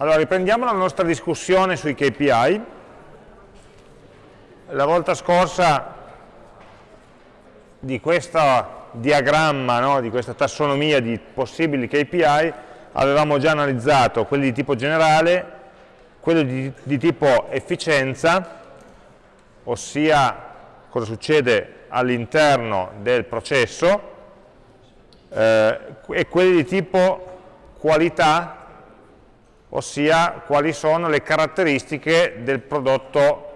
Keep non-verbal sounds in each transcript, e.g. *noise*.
Allora, riprendiamo la nostra discussione sui KPI. La volta scorsa di questo diagramma, no, di questa tassonomia di possibili KPI, avevamo già analizzato quelli di tipo generale, quelli di, di tipo efficienza, ossia cosa succede all'interno del processo, eh, e quelli di tipo qualità, ossia quali sono le caratteristiche del prodotto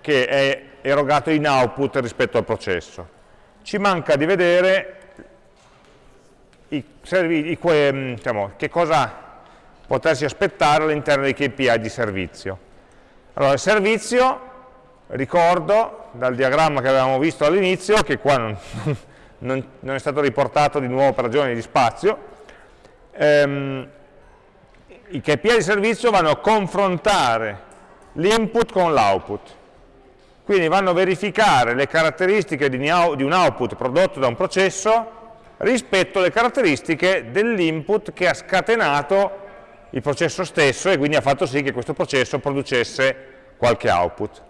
che è erogato in output rispetto al processo. Ci manca di vedere i, i, mm, diciamo, che cosa potersi aspettare all'interno dei KPI di servizio. Allora, il servizio, ricordo dal diagramma che avevamo visto all'inizio, che qua non, *laughs* non, non, è stato riportato di nuovo per ragioni di spazio, ehm, i KPI di servizio vanno a confrontare l'input con l'output. Quindi vanno a verificare le caratteristiche di un output prodotto da un processo rispetto alle caratteristiche dell'input che ha scatenato il processo stesso e quindi ha fatto sì che questo processo producesse qualche output.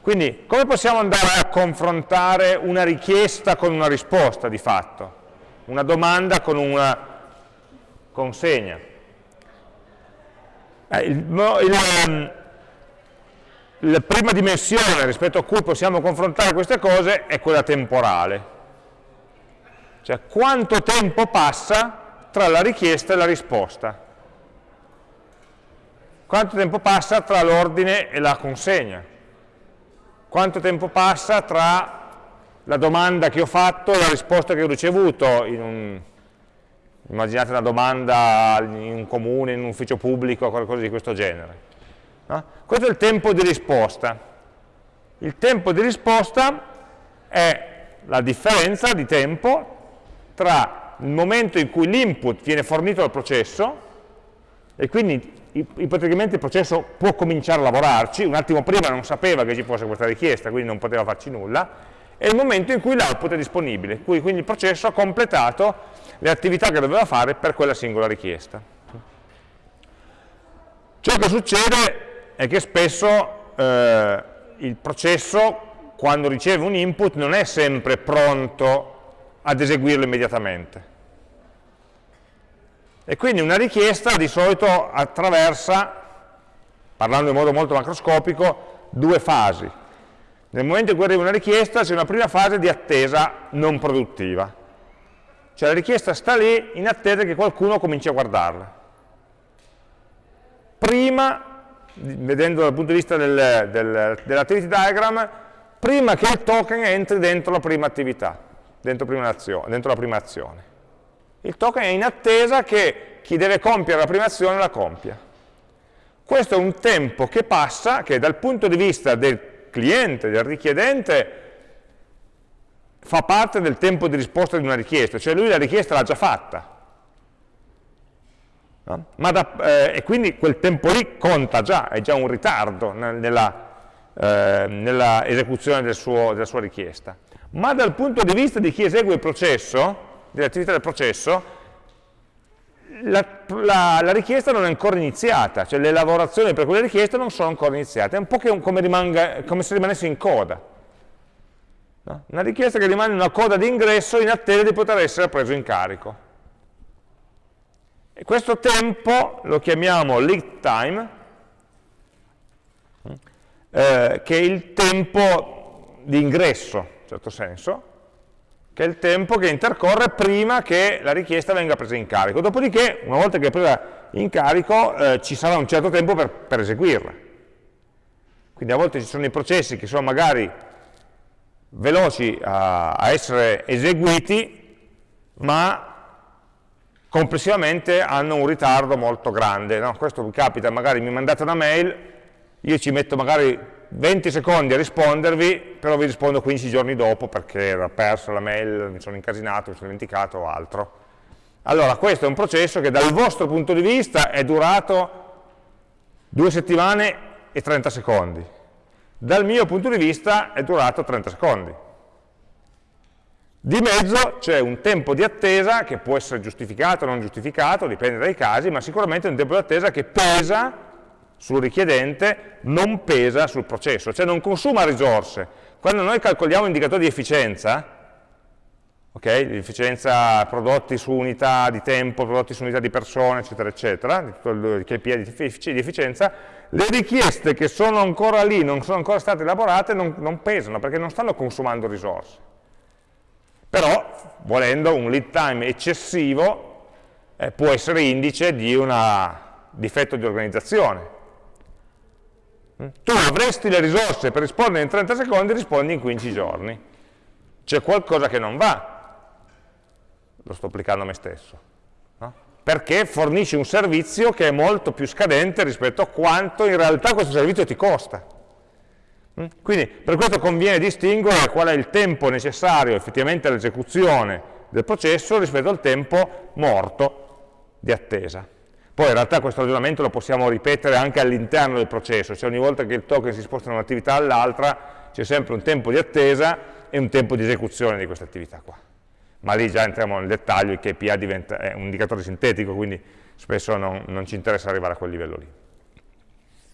Quindi come possiamo andare a confrontare una richiesta con una risposta di fatto? Una domanda con una consegna? Eh, il, il, ehm, la prima dimensione rispetto a cui possiamo confrontare queste cose è quella temporale. Cioè quanto tempo passa tra la richiesta e la risposta. Quanto tempo passa tra l'ordine e la consegna. Quanto tempo passa tra la domanda che ho fatto e la risposta che ho ricevuto in un, immaginate una domanda in un comune, in un ufficio pubblico, qualcosa di questo genere. No? Questo è il tempo di risposta. Il tempo di risposta è la differenza di tempo tra il momento in cui l'input viene fornito dal processo e quindi ipoteticamente il processo può cominciare a lavorarci, un attimo prima non sapeva che ci fosse questa richiesta, quindi non poteva farci nulla, e il momento in cui l'output è disponibile, quindi il processo ha completato le attività che doveva fare per quella singola richiesta. Ciò che succede è che spesso eh, il processo, quando riceve un input, non è sempre pronto ad eseguirlo immediatamente. E quindi una richiesta di solito attraversa, parlando in modo molto macroscopico, due fasi. Nel momento in cui arriva una richiesta c'è una prima fase di attesa non produttiva. Cioè la richiesta sta lì in attesa che qualcuno cominci a guardarla. Prima, vedendo dal punto di vista del, del, dell'activity diagram, prima che il token entri dentro la prima attività dentro, prima dentro la prima azione. Il token è in attesa che chi deve compiere la prima azione la compia. Questo è un tempo che passa, che dal punto di vista del cliente, del richiedente, fa parte del tempo di risposta di una richiesta, cioè lui la richiesta l'ha già fatta. No? Da, eh, e quindi quel tempo lì conta già, è già un ritardo nella, eh, nella esecuzione del suo, della sua richiesta ma dal punto di vista di chi esegue il processo, dell'attività del processo, la, la, la, richiesta non è ancora iniziata, cioè le lavorazioni per quelle richieste non sono ancora iniziate, è un po' come, rimanga, come se rimanesse in coda. No? Una richiesta che rimane in una coda di ingresso in attesa di poter essere preso in carico. E questo tempo lo chiamiamo lead time, eh, che è il tempo di ingresso in certo senso, che è il tempo che intercorre prima che la richiesta venga presa in carico. Dopodiché, una volta che è presa in carico, eh, ci sarà un certo tempo per, per eseguirla. Quindi a volte ci sono i processi che sono magari veloci a, a essere eseguiti, ma complessivamente hanno un ritardo molto grande. No? Questo mi capita, magari mi mandate una mail, io ci metto magari 20 secondi a rispondervi, però vi rispondo 15 giorni dopo perché era perso la mail, mi sono incasinato, mi sono dimenticato o altro. Allora, questo è un processo che dal vostro punto di vista è durato due settimane e 30 secondi. Dal mio punto di vista è durato 30 secondi. Di mezzo c'è un tempo di attesa che può essere giustificato o non giustificato, dipende dai casi, ma sicuramente è un tempo di attesa che pesa sul richiedente, non pesa sul processo, cioè non consuma risorse. Quando noi calcoliamo indicatore di efficienza, okay, l'efficienza prodotti su unità di tempo, prodotti su unità di persone, eccetera, eccetera, di tutto il KPI di efficienza, le richieste che sono ancora lì, non sono ancora state elaborate, non, non pesano, perché non stanno consumando risorse. Però, volendo, un lead time eccessivo eh, può essere indice di un difetto di organizzazione. Tu avresti le risorse per rispondere in 30 secondi, rispondi in 15 giorni. C'è qualcosa che non va. Lo sto applicando a me stesso. No? Perché fornisci un servizio che è molto più scadente rispetto a quanto in realtà questo servizio ti costa. Mm? Quindi per questo conviene distinguere qual è il tempo necessario effettivamente all'esecuzione del processo rispetto al tempo morto di attesa. Poi in realtà questo ragionamento lo possiamo ripetere anche all'interno del processo, cioè ogni volta che il token si sposta da un'attività all'altra c'è sempre un tempo di attesa e un tempo di esecuzione di questa attività qua. Ma lì già entriamo nel dettaglio, il KPI diventa, è un indicatore sintetico, quindi spesso non, non ci interessa arrivare a quel livello lì.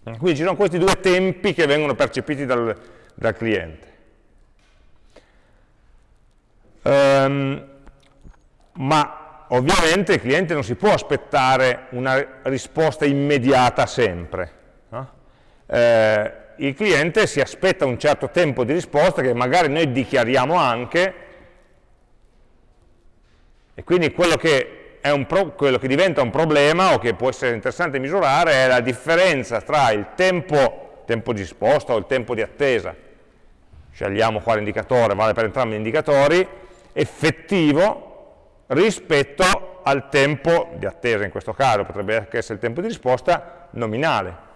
Quindi ci sono questi due tempi che vengono percepiti dal, dal cliente. Um, ma ovviamente il cliente non si può aspettare una risposta immediata sempre. No? Eh, il cliente si aspetta un certo tempo di risposta che magari noi dichiariamo anche e quindi quello che quello che diventa un problema o che può essere interessante misurare è la differenza tra il tempo, tempo di risposta o il tempo di attesa, scegliamo quale indicatore, vale per entrambi gli indicatori, effettivo rispetto al tempo di attesa, in questo caso potrebbe anche essere il tempo di risposta nominale.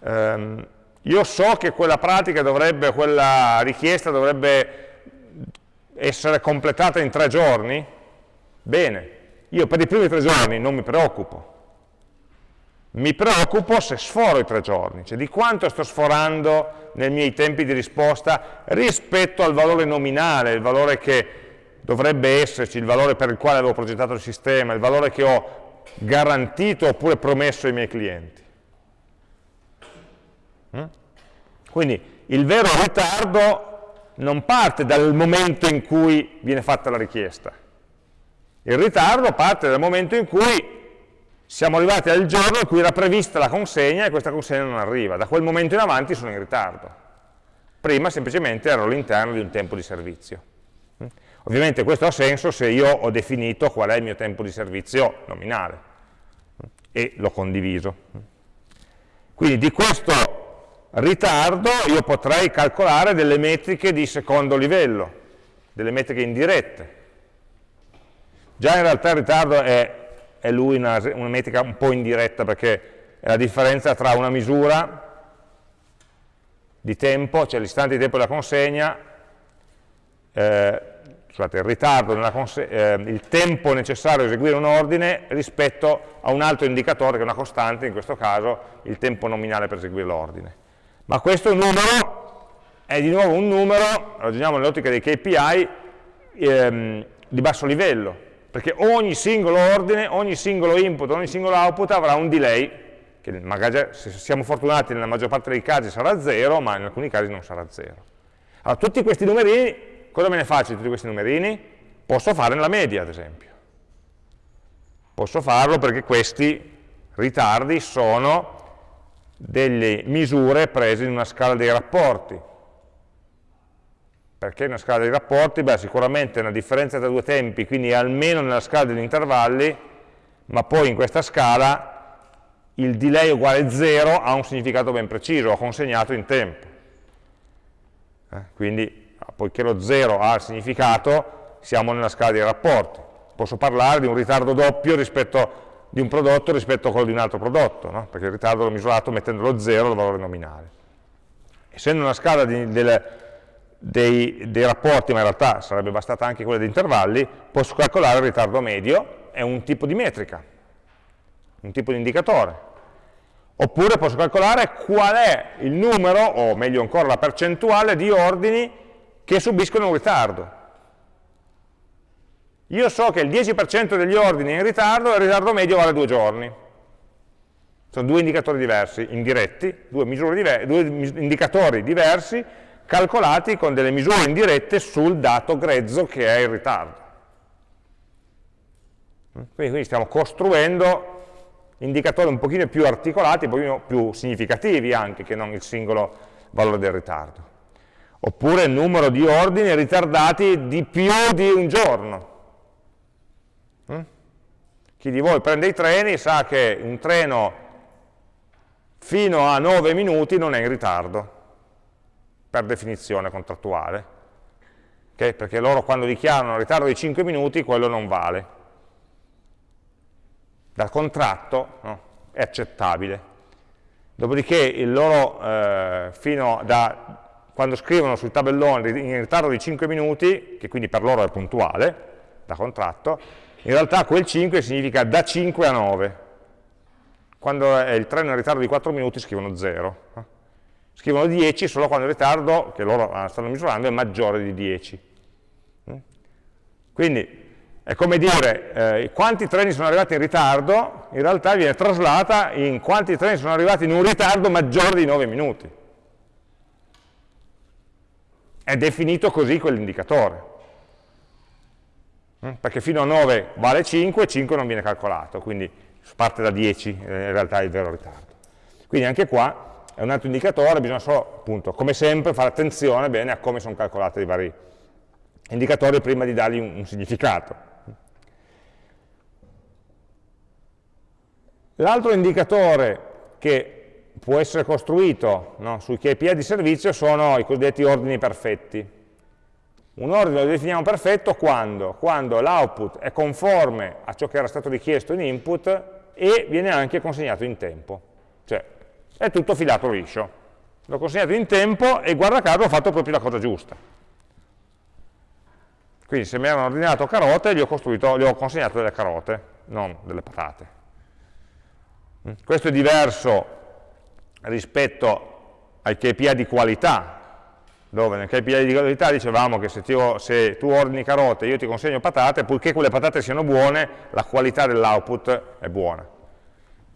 Um, io so che quella pratica dovrebbe, quella richiesta dovrebbe essere completata in tre giorni? Bene, io per i primi tre giorni non mi preoccupo. Mi preoccupo se sforo i tre giorni, cioè di quanto sto sforando nei miei tempi di risposta rispetto al valore nominale, il valore che dovrebbe esserci, il valore per il quale avevo progettato il sistema, il valore che ho garantito oppure promesso ai miei clienti. Mm? Quindi il vero ritardo non parte dal momento in cui viene fatta la richiesta. Il ritardo parte dal momento in cui siamo arrivati al giorno in cui era prevista la consegna e questa consegna non arriva. Da quel momento in avanti sono in ritardo. Prima semplicemente ero all'interno di un tempo di servizio. Mm? Ovviamente questo ha senso se io ho definito qual è il mio tempo di servizio nominale mm? e l'ho condiviso. Mm? Quindi di questo ritardo io potrei calcolare delle metriche di secondo livello, delle metriche indirette. Già in realtà il ritardo è, è lui una, una, metrica un po' indiretta perché è la differenza tra una misura di tempo, cioè l'istante di tempo della consegna, eh, scusate, il ritardo, eh, il tempo necessario a eseguire un ordine rispetto a un altro indicatore che è una costante, in questo caso il tempo nominale per eseguire l'ordine. Ma questo numero è di nuovo un numero, ragioniamo nell'ottica dei KPI, ehm, di basso livello, perché ogni singolo ordine, ogni singolo input, ogni singolo output avrà un delay, che magari se siamo fortunati nella maggior parte dei casi sarà zero, ma in alcuni casi non sarà zero. Allora, tutti questi numerini, cosa me ne faccio di tutti questi numerini? Posso fare nella media, ad esempio. Posso farlo perché questi ritardi sono delle misure prese in una scala dei rapporti. Perché una scala dei rapporti? Beh, sicuramente una differenza tra due tempi, quindi almeno nella scala degli intervalli, ma poi in questa scala il delay uguale 0 ha un significato ben preciso, ho consegnato in tempo. Eh, quindi, poiché lo 0 ha il significato, siamo nella scala dei rapporti. Posso parlare di un ritardo doppio rispetto di un prodotto rispetto a quello di un altro prodotto, no? perché il ritardo l'ho misurato mettendolo 0 al valore nominale. Essendo una scala di, del, dei, dei, rapporti, ma in realtà sarebbe bastata anche quella di intervalli, posso calcolare il ritardo medio, è un tipo di metrica, un tipo di indicatore. Oppure posso calcolare qual è il numero, o meglio ancora la percentuale di ordini che subiscono un ritardo. Io so che il 10% degli ordini è in ritardo e il ritardo medio vale due giorni. Sono due indicatori diversi, indiretti, due, due indicatori diversi calcolati con delle misure indirette sul dato grezzo che è il ritardo. Quindi, quindi stiamo costruendo indicatori un pochino più articolati, un pochino più significativi anche che non il singolo valore del ritardo. Oppure il numero di ordini ritardati di più di un giorno. Mm? Chi di voi prende i treni sa che un treno fino a 9 minuti non è in ritardo, per definizione contrattuale. Okay? Perché loro quando dichiarano un ritardo di 5 minuti, quello non vale dal contratto no, è accettabile. Dopodiché il loro, eh, fino da quando scrivono sul tabellone in ritardo di 5 minuti, che quindi per loro è puntuale, da contratto, in realtà quel 5 significa da 5 a 9. Quando è il treno in ritardo di 4 minuti scrivono 0. Scrivono 10 solo quando il ritardo, che loro stanno misurando, è maggiore di 10. Mm? Quindi è come dire eh, quanti treni sono arrivati in ritardo, in realtà viene traslata in quanti treni sono arrivati in un ritardo maggiore di 9 minuti. È definito così quell'indicatore. Mm? Perché fino a 9 vale 5, 5 non viene calcolato, quindi parte da 10, eh, in realtà è il vero ritardo. Quindi anche qua è un altro indicatore, bisogna solo, appunto, come sempre, fare attenzione bene a come sono calcolati i vari indicatori prima di dargli un, un significato. L'altro indicatore che può essere costruito no, sui KPI di servizio sono i cosiddetti ordini perfetti. Un ordine lo definiamo perfetto quando? Quando l'output è conforme a ciò che era stato richiesto in input e viene anche consegnato in tempo. Cioè, è tutto filato liscio. L'ho consegnato in tempo e guarda caso ho fatto proprio la cosa giusta. Quindi se mi erano ordinato carote, gli ho, gli ho consegnato delle carote, non delle patate. Questo è diverso rispetto ai KPI di qualità, dove nel KPI di qualità dicevamo che se, ti, se tu ordini carote e io ti consegno patate, purché quelle patate siano buone, la qualità dell'output è buona.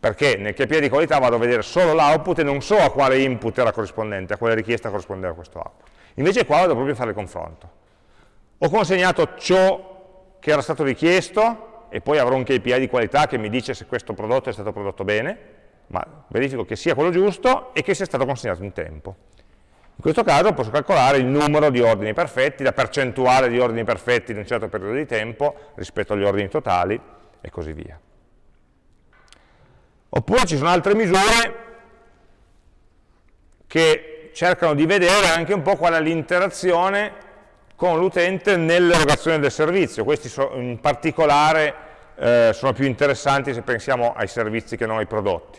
Perché nel KPI di qualità vado a vedere solo l'output e non so a quale input era corrispondente, a quale richiesta corrispondeva questo output. Invece qua vado proprio a fare il confronto. Ho consegnato ciò che era stato richiesto, e poi avrò un KPI di qualità che mi dice se questo prodotto è stato prodotto bene, ma verifico che sia quello giusto e che sia stato consegnato in tempo. In questo caso posso calcolare il numero di ordini perfetti, la percentuale di ordini perfetti in un certo periodo di tempo rispetto agli ordini totali e così via. Oppure ci sono altre misure che cercano di vedere anche un po' qual è l'interazione con l'utente nell'erogazione del servizio. Questi in particolare eh, sono più interessanti se pensiamo ai servizi che non ai prodotti.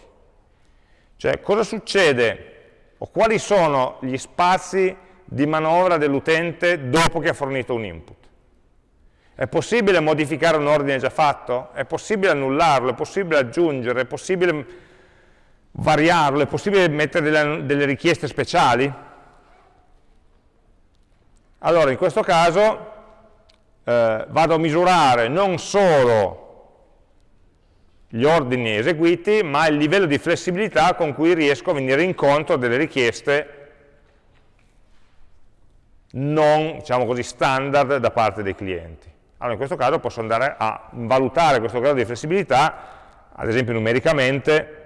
Cioè, cosa succede o quali sono gli spazi di manovra dell'utente dopo che ha fornito un input? È possibile modificare un ordine già fatto? È possibile annullarlo? È possibile aggiungere? È possibile variarlo? È possibile mettere delle, delle richieste speciali? Allora, in questo caso eh, vado a misurare non solo gli ordini eseguiti, ma il livello di flessibilità con cui riesco a venire incontro delle richieste non, diciamo così, standard da parte dei clienti. Allora in questo caso posso andare a valutare questo grado di flessibilità, ad esempio numericamente,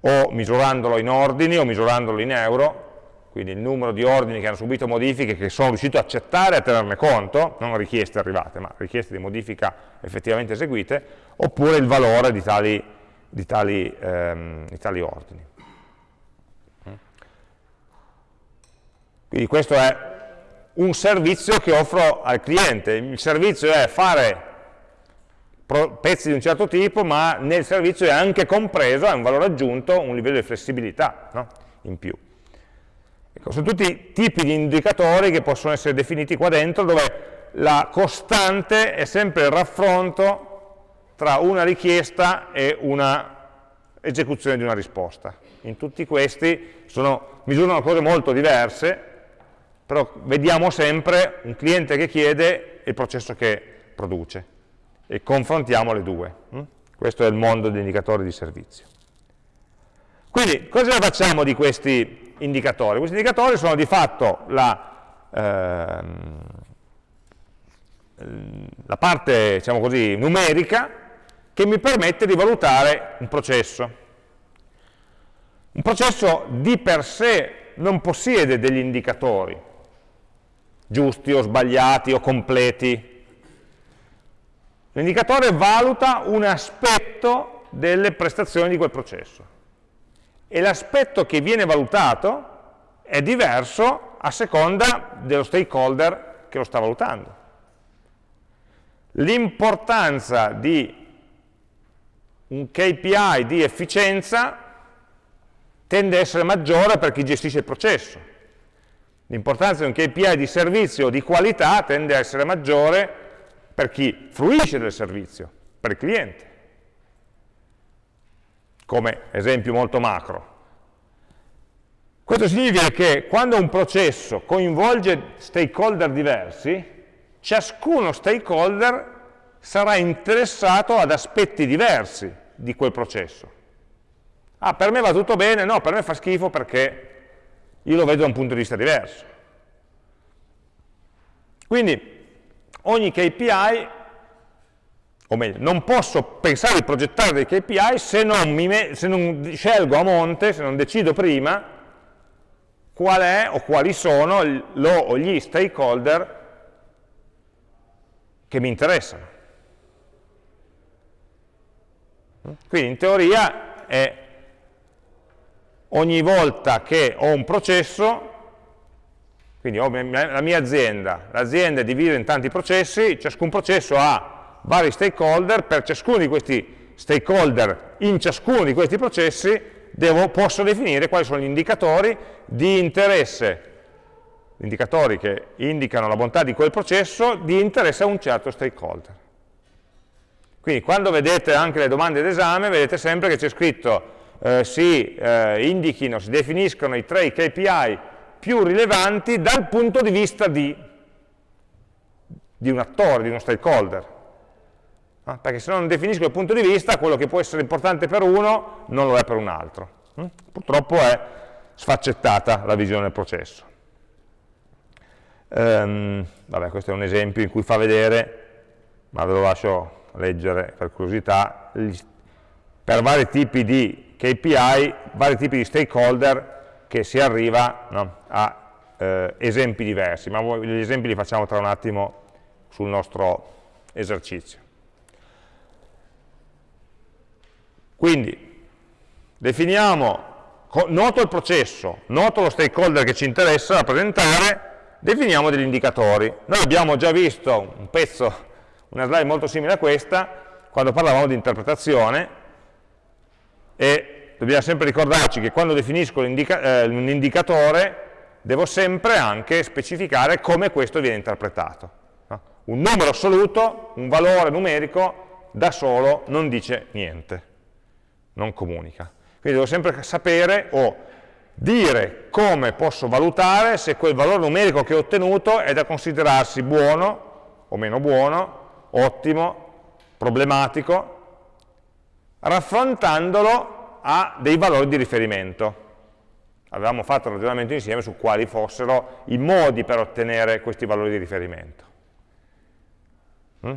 o misurandolo in ordini o misurandolo in euro, quindi il numero di ordini che hanno subito modifiche che sono riuscito a accettare e a tenerne conto, non richieste arrivate, ma richieste di modifica effettivamente eseguite, oppure il valore di tali, di tali, ehm, di tali ordini. Quindi questo è un servizio che offro al cliente. Il servizio è fare pezzi di un certo tipo, ma nel servizio è anche compreso, è un valore aggiunto, un livello di flessibilità no? in più. Ecco, sono tutti tipi di indicatori che possono essere definiti qua dentro, dove la costante è sempre il raffronto tra una richiesta e una esecuzione di una risposta. In tutti questi sono, misurano cose molto diverse, però vediamo sempre un cliente che chiede e il processo che produce e confrontiamo le due. Hm? Questo è il mondo degli indicatori di servizio. Quindi cosa facciamo di questi indicatori? Questi indicatori sono di fatto la, ehm, la parte diciamo così, numerica che mi permette di valutare un processo. Un processo di per sé non possiede degli indicatori, giusti o sbagliati o completi. L'indicatore valuta un aspetto delle prestazioni di quel processo e l'aspetto che viene valutato è diverso a seconda dello stakeholder che lo sta valutando. L'importanza di un KPI di efficienza tende a essere maggiore per chi gestisce il processo. L'importanza di un KPI di servizio di qualità tende a essere maggiore per chi fruisce del servizio, per il cliente. Come esempio molto macro. Questo significa che quando un processo coinvolge stakeholder diversi, ciascuno stakeholder sarà interessato ad aspetti diversi di quel processo. Ah, per me va tutto bene? No, per me fa schifo perché io lo vedo da un punto di vista diverso. Quindi ogni KPI, o meglio, non posso pensare di progettare dei KPI se non, mi, se non scelgo a monte, se non decido prima qual è o quali sono lo o gli stakeholder che mi interessano. Quindi in teoria è ogni volta che ho un processo, quindi ho la mia azienda, l'azienda è divisa in tanti processi, ciascun processo ha vari stakeholder, per ciascuno di questi stakeholder in ciascuno di questi processi devo, posso definire quali sono gli indicatori di interesse, indicatori che indicano la bontà di quel processo, di interesse a un certo stakeholder. Quindi quando vedete anche le domande d'esame, vedete sempre che c'è scritto eh, si eh, indichino, si definiscono i tre KPI più rilevanti dal punto di vista di, di un attore, di uno stakeholder. Ah, perché se non definisco il punto di vista, quello che può essere importante per uno non lo è per un altro. Mm? Purtroppo è sfaccettata la visione del processo. Um, vabbè, questo è un esempio in cui fa vedere, ma ve lo lascio leggere per curiosità, per vari tipi di KPI, vari tipi di stakeholder che si arriva no, a eh, esempi diversi, ma gli esempi li facciamo tra un attimo sul nostro esercizio. Quindi, definiamo, noto il processo, noto lo stakeholder che ci interessa rappresentare, definiamo degli indicatori. Noi abbiamo già visto un pezzo, una slide molto simile a questa, quando parlavamo di interpretazione, e dobbiamo sempre ricordarci che quando definisco indica eh, un indicatore devo sempre anche specificare come questo viene interpretato. No? Un numero assoluto, un valore numerico, da solo non dice niente, non comunica. Quindi devo sempre sapere o dire come posso valutare se quel valore numerico che ho ottenuto è da considerarsi buono o meno buono, ottimo, problematico, raffrontandolo a dei valori di riferimento. Avevamo fatto un ragionamento insieme su quali fossero i modi per ottenere questi valori di riferimento. Mm?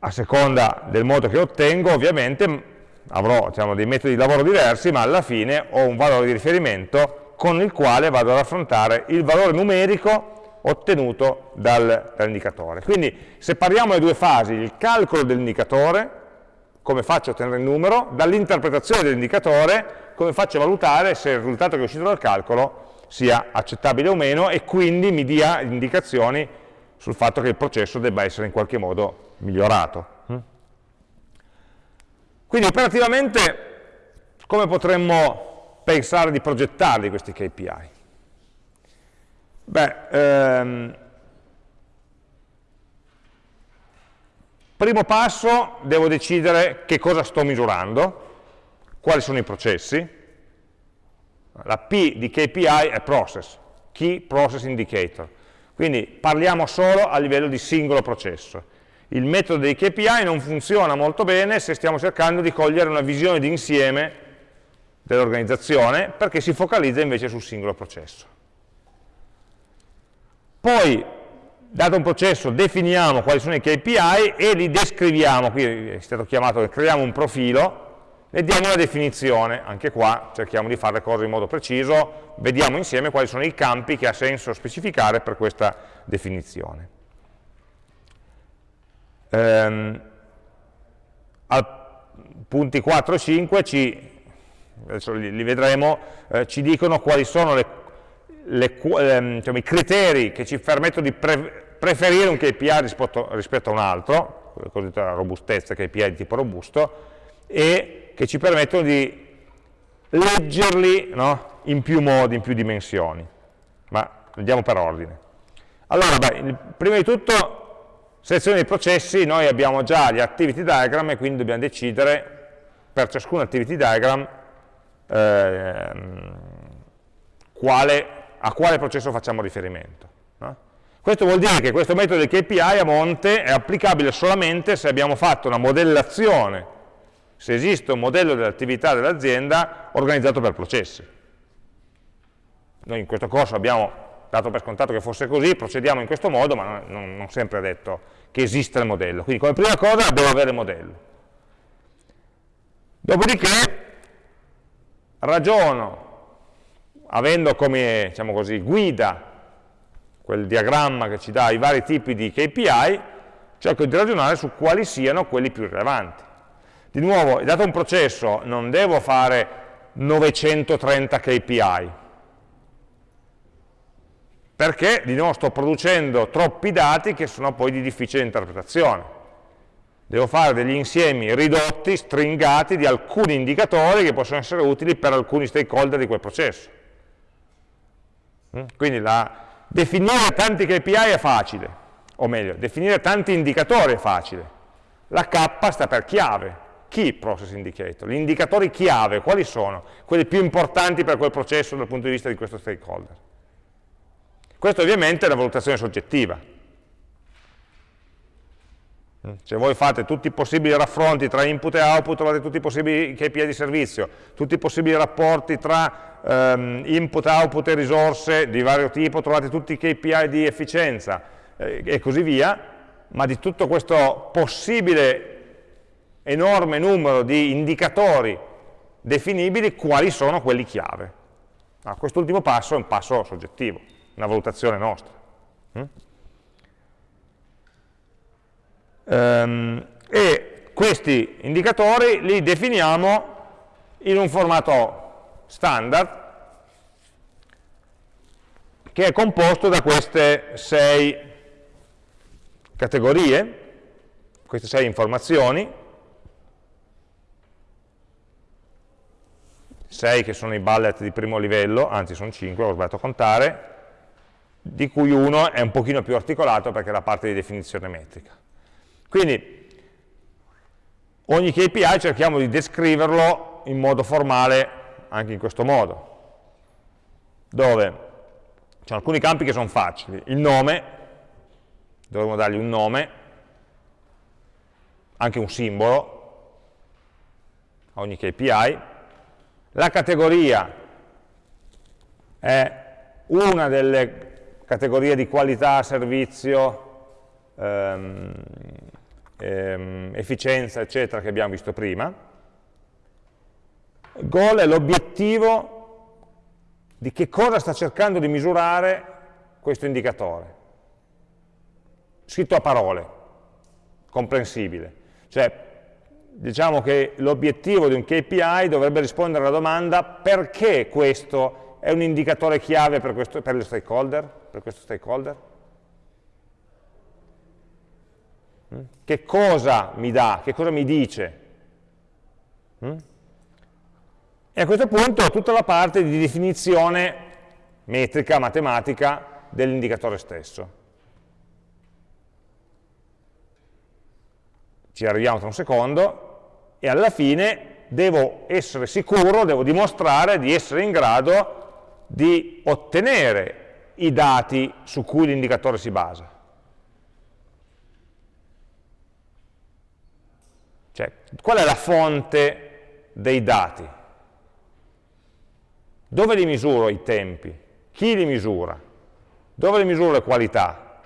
A seconda del modo che ottengo, ovviamente avrò diciamo, dei metodi di lavoro diversi, ma alla fine ho un valore di riferimento con il quale vado ad affrontare il valore numerico ottenuto dal, dall'indicatore. Quindi separiamo le due fasi, il calcolo dell'indicatore, come faccio a ottenere il numero, dall'interpretazione dell'indicatore, come faccio a valutare se il risultato che è uscito dal calcolo sia accettabile o meno e quindi mi dia indicazioni sul fatto che il processo debba essere in qualche modo migliorato. Mm? Quindi operativamente come potremmo pensare di progettarli questi KPI? Beh, ehm, primo passo devo decidere che cosa sto misurando, quali sono i processi. La P di KPI è process, key process indicator. Quindi parliamo solo a livello di singolo processo. Il metodo dei KPI non funziona molto bene se stiamo cercando di cogliere una visione d'insieme dell'organizzazione perché si focalizza invece sul singolo processo. Poi, dato un processo, definiamo quali sono i KPI e li descriviamo, qui è stato chiamato, creiamo un profilo, ne diamo una definizione, anche qua cerchiamo di fare le cose in modo preciso, vediamo insieme quali sono i campi che ha senso specificare per questa definizione. Ehm, al punti 4 e 5 ci, adesso li, li vedremo, eh, ci dicono quali sono le, le, diciamo, i criteri che ci permettono di pre preferire un KPI rispetto, rispetto a un altro, la cosiddetta robustezza, KPI di tipo robusto, e che ci permettono di leggerli no? in più modi, in più dimensioni. Ma andiamo per ordine. Allora, beh, prima di tutto, selezione dei processi, noi abbiamo già gli activity diagram e quindi dobbiamo decidere per ciascun activity diagram eh, quale, a quale processo facciamo riferimento. No? Questo vuol dire che questo metodo di KPI a monte è applicabile solamente se abbiamo fatto una modellazione se esiste un modello dell'attività dell'azienda organizzato per processi. Noi in questo corso abbiamo dato per scontato che fosse così, procediamo in questo modo, ma non, non sempre è detto che esista il modello. Quindi come prima cosa devo avere il modello. Dopodiché ragiono, avendo come diciamo così, guida quel diagramma che ci dà i vari tipi di KPI, cerco di ragionare su quali siano quelli più rilevanti. Di nuovo, dato un processo, non devo fare 930 KPI, perché di nuovo sto producendo troppi dati che sono poi di difficile interpretazione. Devo fare degli insiemi ridotti, stringati di alcuni indicatori che possono essere utili per alcuni stakeholder di quel processo. Mm? Quindi la, definire tanti KPI è facile, o meglio, definire tanti indicatori è facile. La K sta per chiave, Key Process Indicator, gli indicatori chiave, quali sono? Quelli più importanti per quel processo dal punto di vista di questo stakeholder. Questo ovviamente è una valutazione soggettiva. Se voi fate tutti i possibili raffronti tra input e output, trovate tutti i possibili KPI di servizio, tutti i possibili rapporti tra um, input, output e risorse di vario tipo, trovate tutti i KPI di efficienza eh, e così via, ma di tutto questo possibile enorme numero di indicatori definibili, quali sono quelli chiave. Ah, Quest'ultimo passo è un passo soggettivo, una valutazione nostra. Mm? Ehm, e questi indicatori li definiamo in un formato standard che è composto da queste sei categorie, queste sei informazioni, 6 che sono i bullet di primo livello, anzi sono 5, ho sbagliato a contare, di cui uno è un pochino più articolato perché è la parte di definizione metrica. Quindi ogni KPI cerchiamo di descriverlo in modo formale anche in questo modo, dove ci sono alcuni campi che sono facili, il nome, dovremmo dargli un nome, anche un simbolo a ogni KPI, la categoria è una delle categorie di qualità, servizio, ehm, ehm, efficienza, eccetera, che abbiamo visto prima. Goal è l'obiettivo di che cosa sta cercando di misurare questo indicatore. Scritto a parole, comprensibile. Cioè, diciamo che l'obiettivo di un KPI dovrebbe rispondere alla domanda perché questo è un indicatore chiave per, questo, per, stakeholder, per questo stakeholder? Mm? Che cosa mi dà, che cosa mi dice? E a questo punto tutta la parte di definizione metrica, matematica dell'indicatore stesso. ci arriviamo tra un secondo, e alla fine devo essere sicuro, devo dimostrare di essere in grado di ottenere i dati su cui l'indicatore si basa. Cioè, qual è la fonte dei dati? Dove li misuro i tempi? Chi li misura? Dove li misuro le qualità?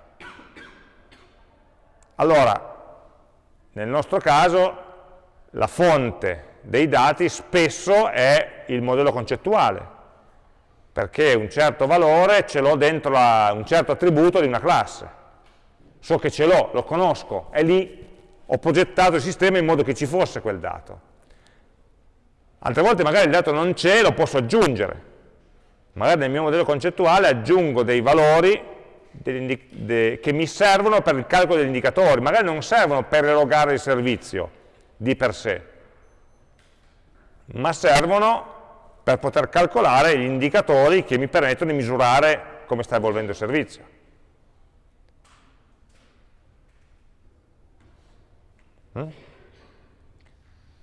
Allora, nel nostro caso, la fonte dei dati spesso è il modello concettuale, perché un certo valore ce l'ho dentro la, un certo attributo di una classe. So che ce l'ho, lo conosco, è lì, ho progettato il sistema in modo che ci fosse quel dato. Altre volte magari il dato non c'è, lo posso aggiungere. Magari nel mio modello concettuale aggiungo dei valori che mi servono per il calcolo degli indicatori, magari non servono per erogare il servizio di per sé, ma servono per poter calcolare gli indicatori che mi permettono di misurare come sta evolvendo il servizio. Mm?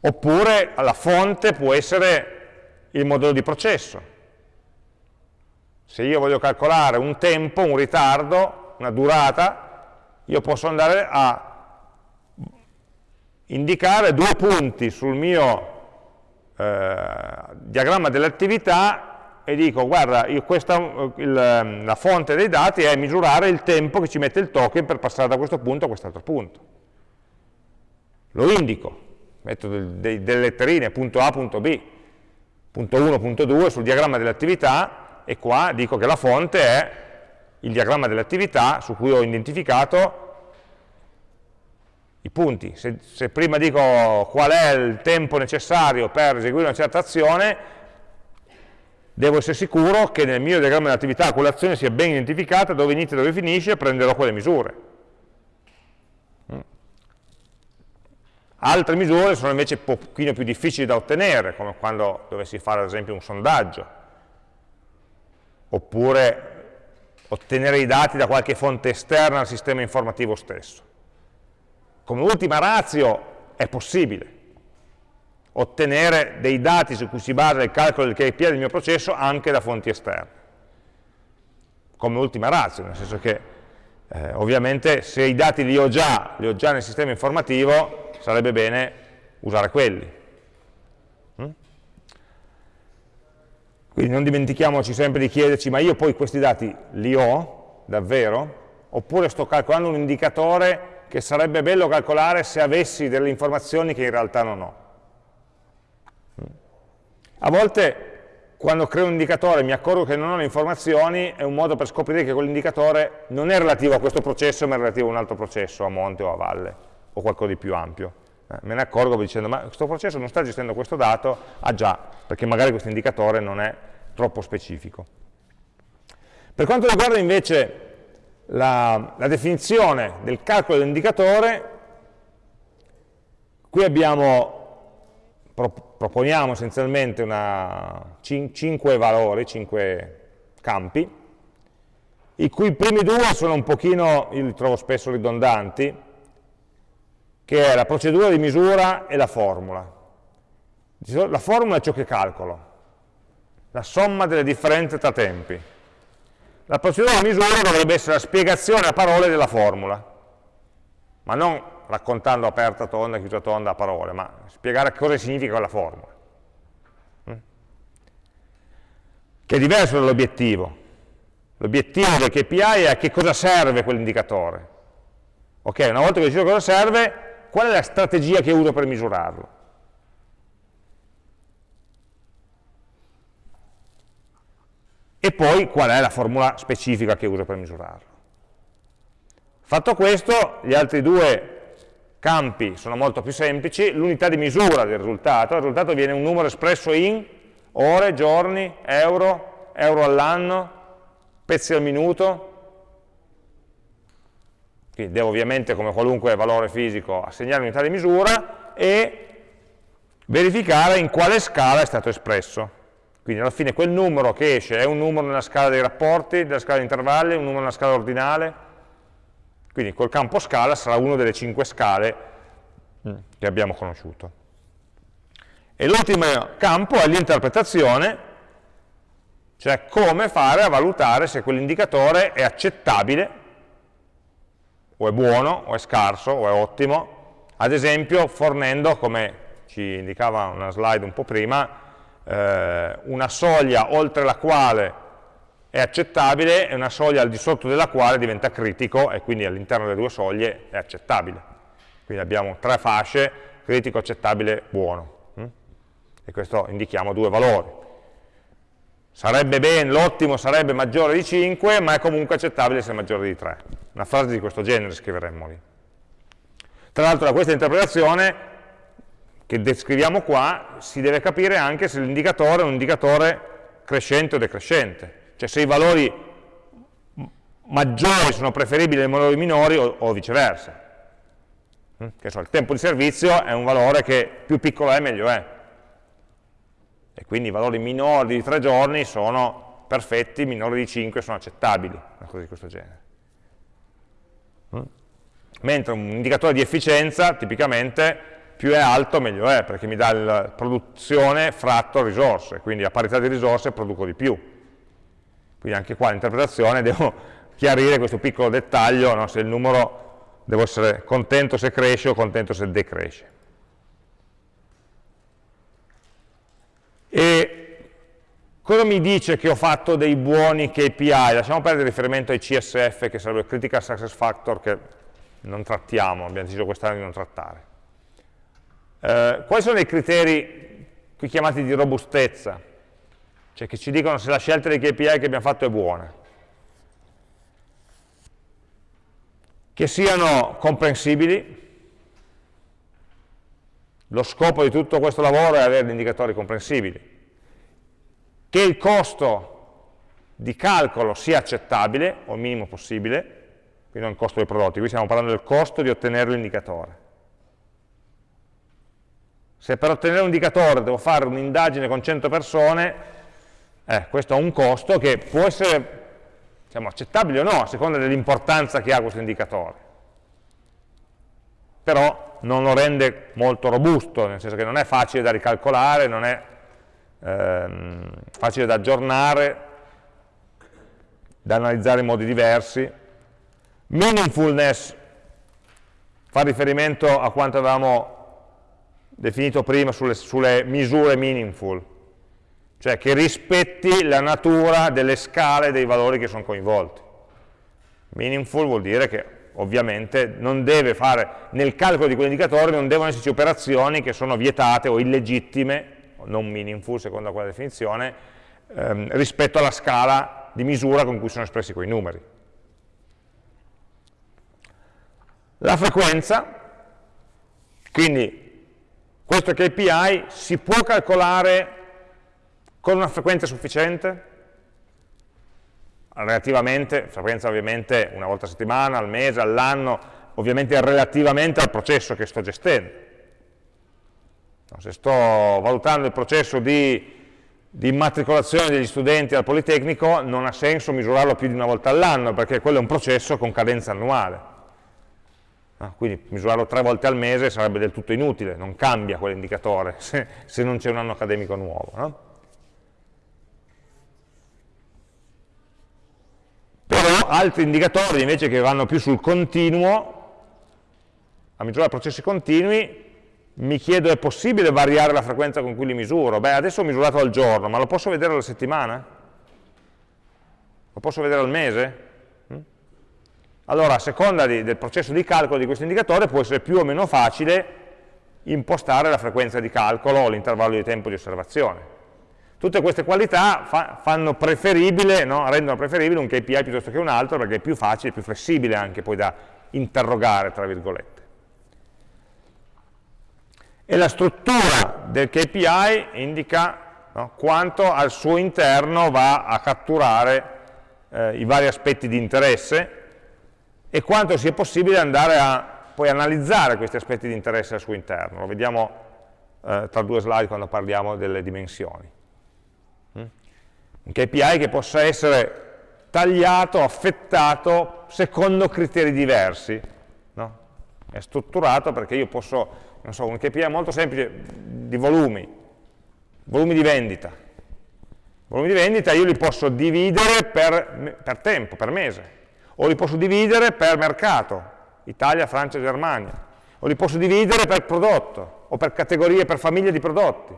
Oppure la fonte può essere il modello di processo. Se io voglio calcolare un tempo, un ritardo, una durata, io posso andare a indicare due punti sul mio eh, diagramma delle attività e dico, guarda, questa, il, la fonte dei dati è misurare il tempo che ci mette il token per passare da questo punto a quest'altro punto. Lo indico, metto delle letterine, punto A, punto B, punto 1, punto 2 sul diagramma delle attività e qua dico che la fonte è il diagramma delle attività su cui ho identificato i punti. Se, se, prima dico qual è il tempo necessario per eseguire una certa azione, devo essere sicuro che nel mio diagramma dell'attività quell'azione sia ben identificata, dove inizia e dove finisce, prenderò quelle misure. Altre misure sono invece un pochino più difficili da ottenere, come quando dovessi fare ad esempio un sondaggio, oppure ottenere i dati da qualche fonte esterna al sistema informativo stesso come ultima razio è possibile ottenere dei dati su cui si basa il calcolo del KPI del mio processo anche da fonti esterne. Come ultima razio, nel senso che eh, ovviamente se i dati li ho, già, li ho già nel sistema informativo, sarebbe bene usare quelli. Mm? Quindi non dimentichiamoci sempre di chiederci, ma io poi questi dati li ho davvero? Oppure sto calcolando un indicatore che sarebbe bello calcolare se avessi delle informazioni che in realtà non ho. A volte quando creo un indicatore mi accorgo che non ho le informazioni, è un modo per scoprire che quell'indicatore non è relativo a questo processo, ma è relativo a un altro processo, a monte o a valle, o qualcosa di più ampio. Eh, me ne accorgo dicendo, ma questo processo non sta gestendo questo dato? Ah già, perché magari questo indicatore non è troppo specifico. Per quanto riguarda invece la, la definizione del calcolo dell'indicatore, qui abbiamo, pro, proponiamo essenzialmente una, cin, 5 valori, 5 campi, i cui primi due sono un pochino, io li trovo spesso ridondanti, che è la procedura di misura e la formula. La formula è ciò che calcolo, la somma delle differenze tra tempi. La procedura di misura dovrebbe essere la spiegazione a parole della formula, ma non raccontando aperta tonda, chiusa tonda a parole, ma spiegare cosa significa quella formula. Mm? Che è diverso dall'obiettivo. L'obiettivo del KPI è a che cosa serve quell'indicatore. Ok, una volta che decido cosa serve, qual è la strategia che uso per misurarlo? e poi qual è la formula specifica che uso per misurarlo. Fatto questo, gli altri due campi sono molto più semplici, l'unità di misura del risultato, il risultato viene un numero espresso in ore, giorni, euro, euro all'anno, pezzi al minuto, quindi devo ovviamente come qualunque valore fisico assegnare unità di misura e verificare in quale scala è stato espresso. Quindi alla fine quel numero che esce è un numero nella scala dei rapporti, nella scala di intervalli, un numero nella scala ordinale. Quindi col campo scala sarà una delle cinque scale mm, che abbiamo conosciuto. E l'ultimo campo è l'interpretazione, cioè come fare a valutare se quell'indicatore è accettabile, o è buono, o è scarso, o è ottimo, ad esempio fornendo, come ci indicava una slide un po' prima, eh, una soglia oltre la quale è accettabile e una soglia al di sotto della quale diventa critico e quindi all'interno delle due soglie è accettabile. Quindi abbiamo tre fasce, critico, accettabile, buono. Hm? E questo indichiamo due valori. Sarebbe bene, l'ottimo sarebbe maggiore di 5, ma è comunque accettabile se è maggiore di 3. Una frase di questo genere scriveremmo lì. Tra l'altro da questa interpretazione che descriviamo qua si deve capire anche se l'indicatore è un indicatore crescente o decrescente, cioè se i valori maggiori sono preferibili ai valori minori o, o viceversa. Mm? Che so, il tempo di servizio è un valore che più piccolo è meglio è e quindi i valori minori di 3 giorni sono perfetti, minori di 5 sono accettabili, una cosa di questo genere. Mm? Mentre un indicatore di efficienza, tipicamente, più è alto meglio è, perché mi dà la produzione fratto risorse, quindi a parità di risorse produco di più. Quindi anche qua l'interpretazione *laughs* devo chiarire questo piccolo dettaglio, no? se il numero devo essere contento se cresce o contento se decresce. E cosa mi dice che ho fatto dei buoni KPI? Lasciamo perdere il riferimento ai CSF, che sarebbe il Critical Success Factor, che non trattiamo, abbiamo deciso quest'anno di non trattare. Eh, quali sono i criteri qui chiamati di robustezza? Cioè che ci dicono se la scelta dei KPI che abbiamo fatto è buona. Che siano comprensibili, lo scopo di tutto questo lavoro è avere indicatori comprensibili. Che il costo di calcolo sia accettabile, o minimo possibile, quindi non il costo dei prodotti, qui stiamo parlando del costo di ottenere l'indicatore. Se per ottenere un indicatore devo fare un'indagine con 100 persone, eh, questo ha un costo che può essere diciamo, accettabile o no, a seconda dell'importanza che ha questo indicatore. Però non lo rende molto robusto, nel senso che non è facile da ricalcolare, non è ehm, facile da aggiornare, da analizzare in modi diversi. Meaningfulness fa riferimento a quanto avevamo definito prima sulle, sulle misure meaningful, cioè che rispetti la natura delle scale dei valori che sono coinvolti. Meaningful vuol dire che ovviamente non deve fare, nel calcolo di quell'indicatore non devono esserci operazioni che sono vietate o illegittime, non meaningful secondo quella definizione, ehm, rispetto alla scala di misura con cui sono espressi quei numeri. La frequenza, quindi questo KPI si può calcolare con una frequenza sufficiente? Relativamente, frequenza ovviamente una volta a settimana, al mese, all'anno, ovviamente relativamente al processo che sto gestendo. No, se sto valutando il processo di, di, immatricolazione degli studenti al Politecnico non ha senso misurarlo più di una volta all'anno perché quello è un processo con cadenza annuale. No, quindi misurarlo tre volte al mese sarebbe del tutto inutile, non cambia quell'indicatore *laughs* se, se, non c'è un anno accademico nuovo. No? Però altri indicatori invece che vanno più sul continuo, a misurare processi continui, mi chiedo è possibile variare la frequenza con cui li misuro? Beh, adesso ho misurato al giorno, ma lo posso vedere alla settimana? Lo posso vedere al mese? Mm? Allora, a seconda di, del processo di calcolo di questo indicatore può essere più o meno facile impostare la frequenza di calcolo o l'intervallo di tempo di osservazione. Tutte queste qualità fa, preferibile, no? rendono preferibile un KPI piuttosto che un altro perché è più facile, più flessibile anche poi da interrogare, tra virgolette. E la struttura del KPI indica no? quanto al suo interno va a catturare eh, i vari aspetti di interesse e quanto sia possibile andare a poi analizzare questi aspetti di interesse al suo interno. Lo vediamo eh, tra due slide quando parliamo delle dimensioni un KPI che possa essere tagliato, affettato secondo criteri diversi. No? È strutturato perché io posso, non so, un KPI molto semplice di volumi, volumi di vendita, volumi di vendita io li posso dividere per, per tempo, per mese, o li posso dividere per mercato, Italia, Francia, Germania, o li posso dividere per prodotto, o per categorie, per famiglie di prodotti,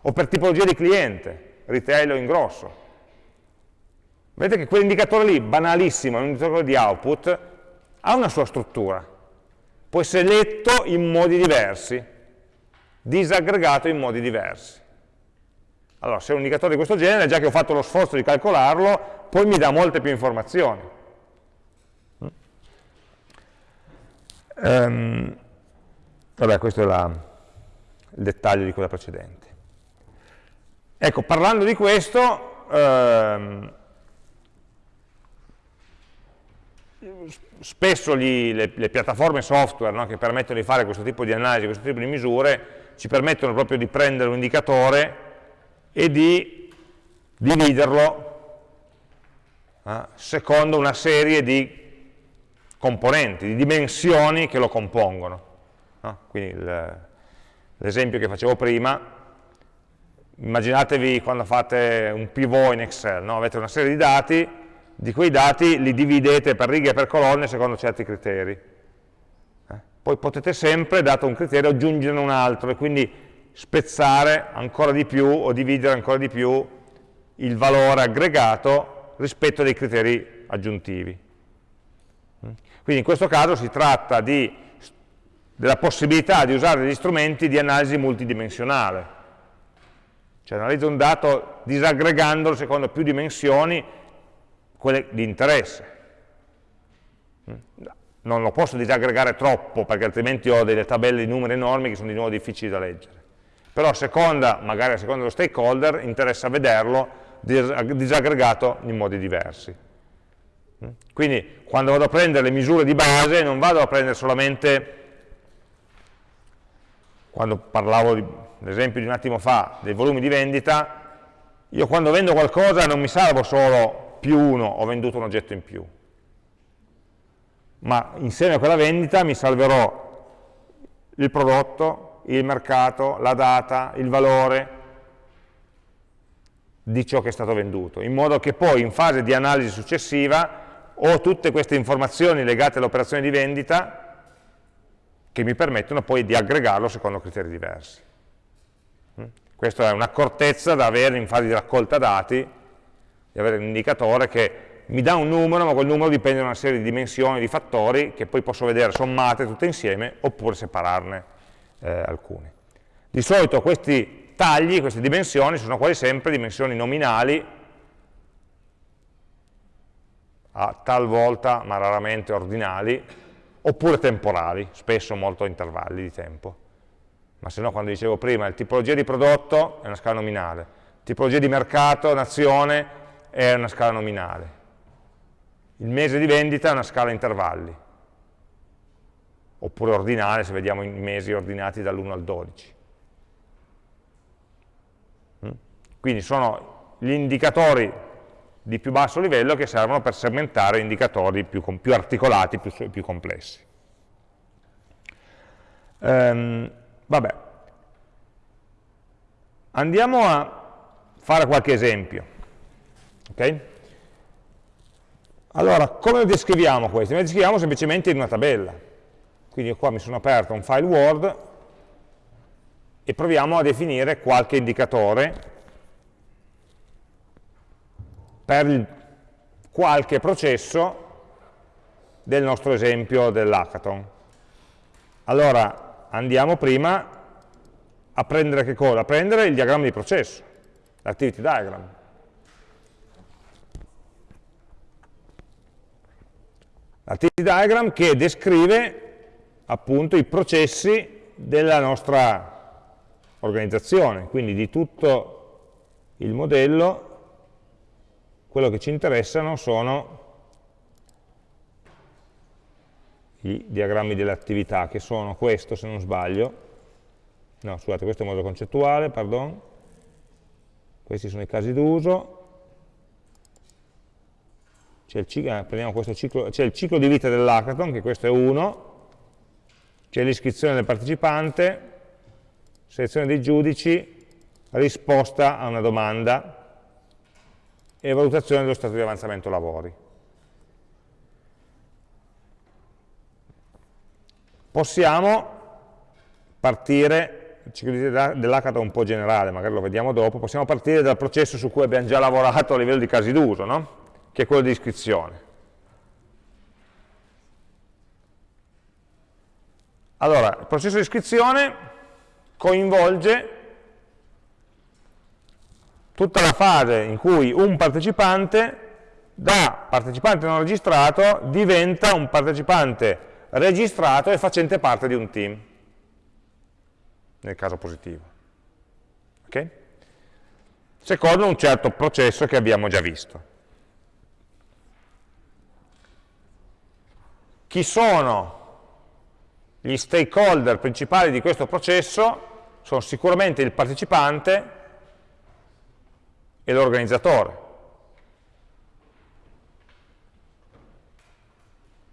o per tipologia di cliente, retail o ingrosso. Vedete che quell'indicatore lì, banalissimo, è un indicatore di output, ha una sua struttura. Può essere letto in modi diversi, disaggregato in modi diversi. Allora, se è un indicatore di questo genere, già che ho fatto lo sforzo di calcolarlo, poi mi dà molte più informazioni. Um, vabbè, questo è la, il dettaglio di quella precedente. Ecco, parlando di questo, ehm, spesso gli, le, le, piattaforme software no, che permettono di fare questo tipo di analisi, questo tipo di misure, ci permettono proprio di prendere un indicatore e di dividerlo eh, secondo una serie di componenti, di dimensioni che lo compongono. No? Quindi l'esempio che facevo prima, immaginatevi quando fate un pivot in Excel, no? avete una serie di dati, di quei dati li dividete per righe e per colonne secondo certi criteri. Eh? Poi potete sempre, dato un criterio, aggiungerne un altro e quindi spezzare ancora di più o dividere ancora di più il valore aggregato rispetto a dei criteri aggiuntivi. Mm? Quindi in questo caso si tratta di, della possibilità di usare degli strumenti di analisi multidimensionale, cioè analizzo un dato disaggregandolo secondo più dimensioni, quelle di interesse. Non lo posso disaggregare troppo perché altrimenti ho delle tabelle di numeri enormi che sono di nuovo difficili da leggere. Però a seconda, magari a seconda dello stakeholder, interessa vederlo disaggregato in modi diversi. Quindi quando vado a prendere le misure di base non vado a prendere solamente, quando parlavo di l'esempio di un attimo fa dei volumi di vendita, io quando vendo qualcosa non mi salvo solo più uno, ho venduto un oggetto in più, ma insieme a quella vendita mi salverò il prodotto, il mercato, la data, il valore di ciò che è stato venduto, in modo che poi in fase di analisi successiva ho tutte queste informazioni legate all'operazione di vendita che mi permettono poi di aggregarlo secondo criteri diversi. Questa è un'accortezza da avere in fase di raccolta dati, di avere un indicatore che mi dà un numero, ma quel numero dipende da una serie di dimensioni, di fattori, che poi posso vedere sommate tutte insieme, oppure separarne eh, alcune. Di solito questi tagli, queste dimensioni, sono quasi sempre dimensioni nominali, a talvolta, ma raramente ordinali, oppure temporali, spesso molto intervalli di tempo ma se no quando dicevo prima, la tipologia di prodotto è una scala nominale, tipologia di mercato, nazione è una scala nominale, il mese di vendita è una scala intervalli, oppure ordinale se vediamo i mesi ordinati dall'1 al 12. Mm? Quindi sono gli indicatori di più basso livello che servono per segmentare indicatori più, più articolati, più, più complessi. Um, Vabbè. Andiamo a fare qualche esempio. Ok? Allora, come lo descriviamo questo? Lo descriviamo semplicemente in una tabella. Quindi qua mi sono aperto un file Word e proviamo a definire qualche indicatore per qualche processo del nostro esempio dell'hackathon. Allora, andiamo prima a prendere che cosa? A prendere il diagramma di processo, l'activity diagram. L'activity diagram che descrive appunto i processi della nostra organizzazione, quindi di tutto il modello, quello che ci interessano sono i diagrammi delle attività, che sono questo se non sbaglio, no scusate, questo è il modo concettuale, pardon, questi sono i casi d'uso, c'è il, eh, il ciclo di vita dell'hackathon, che questo è uno, c'è l'iscrizione del partecipante, selezione dei giudici, risposta a una domanda, e valutazione dello stato di avanzamento lavori. Possiamo partire, il ciclo dell'hackathon un po' generale, magari lo vediamo dopo, possiamo partire dal processo su cui abbiamo già lavorato a livello di casi d'uso, no? che è quello di iscrizione. Allora, il processo di iscrizione coinvolge tutta la fase in cui un partecipante da partecipante non registrato diventa un partecipante registrato e facente parte di un team, nel caso positivo. Okay? Secondo un certo processo che abbiamo già visto. Chi sono gli stakeholder principali di questo processo? Sono sicuramente il partecipante e l'organizzatore.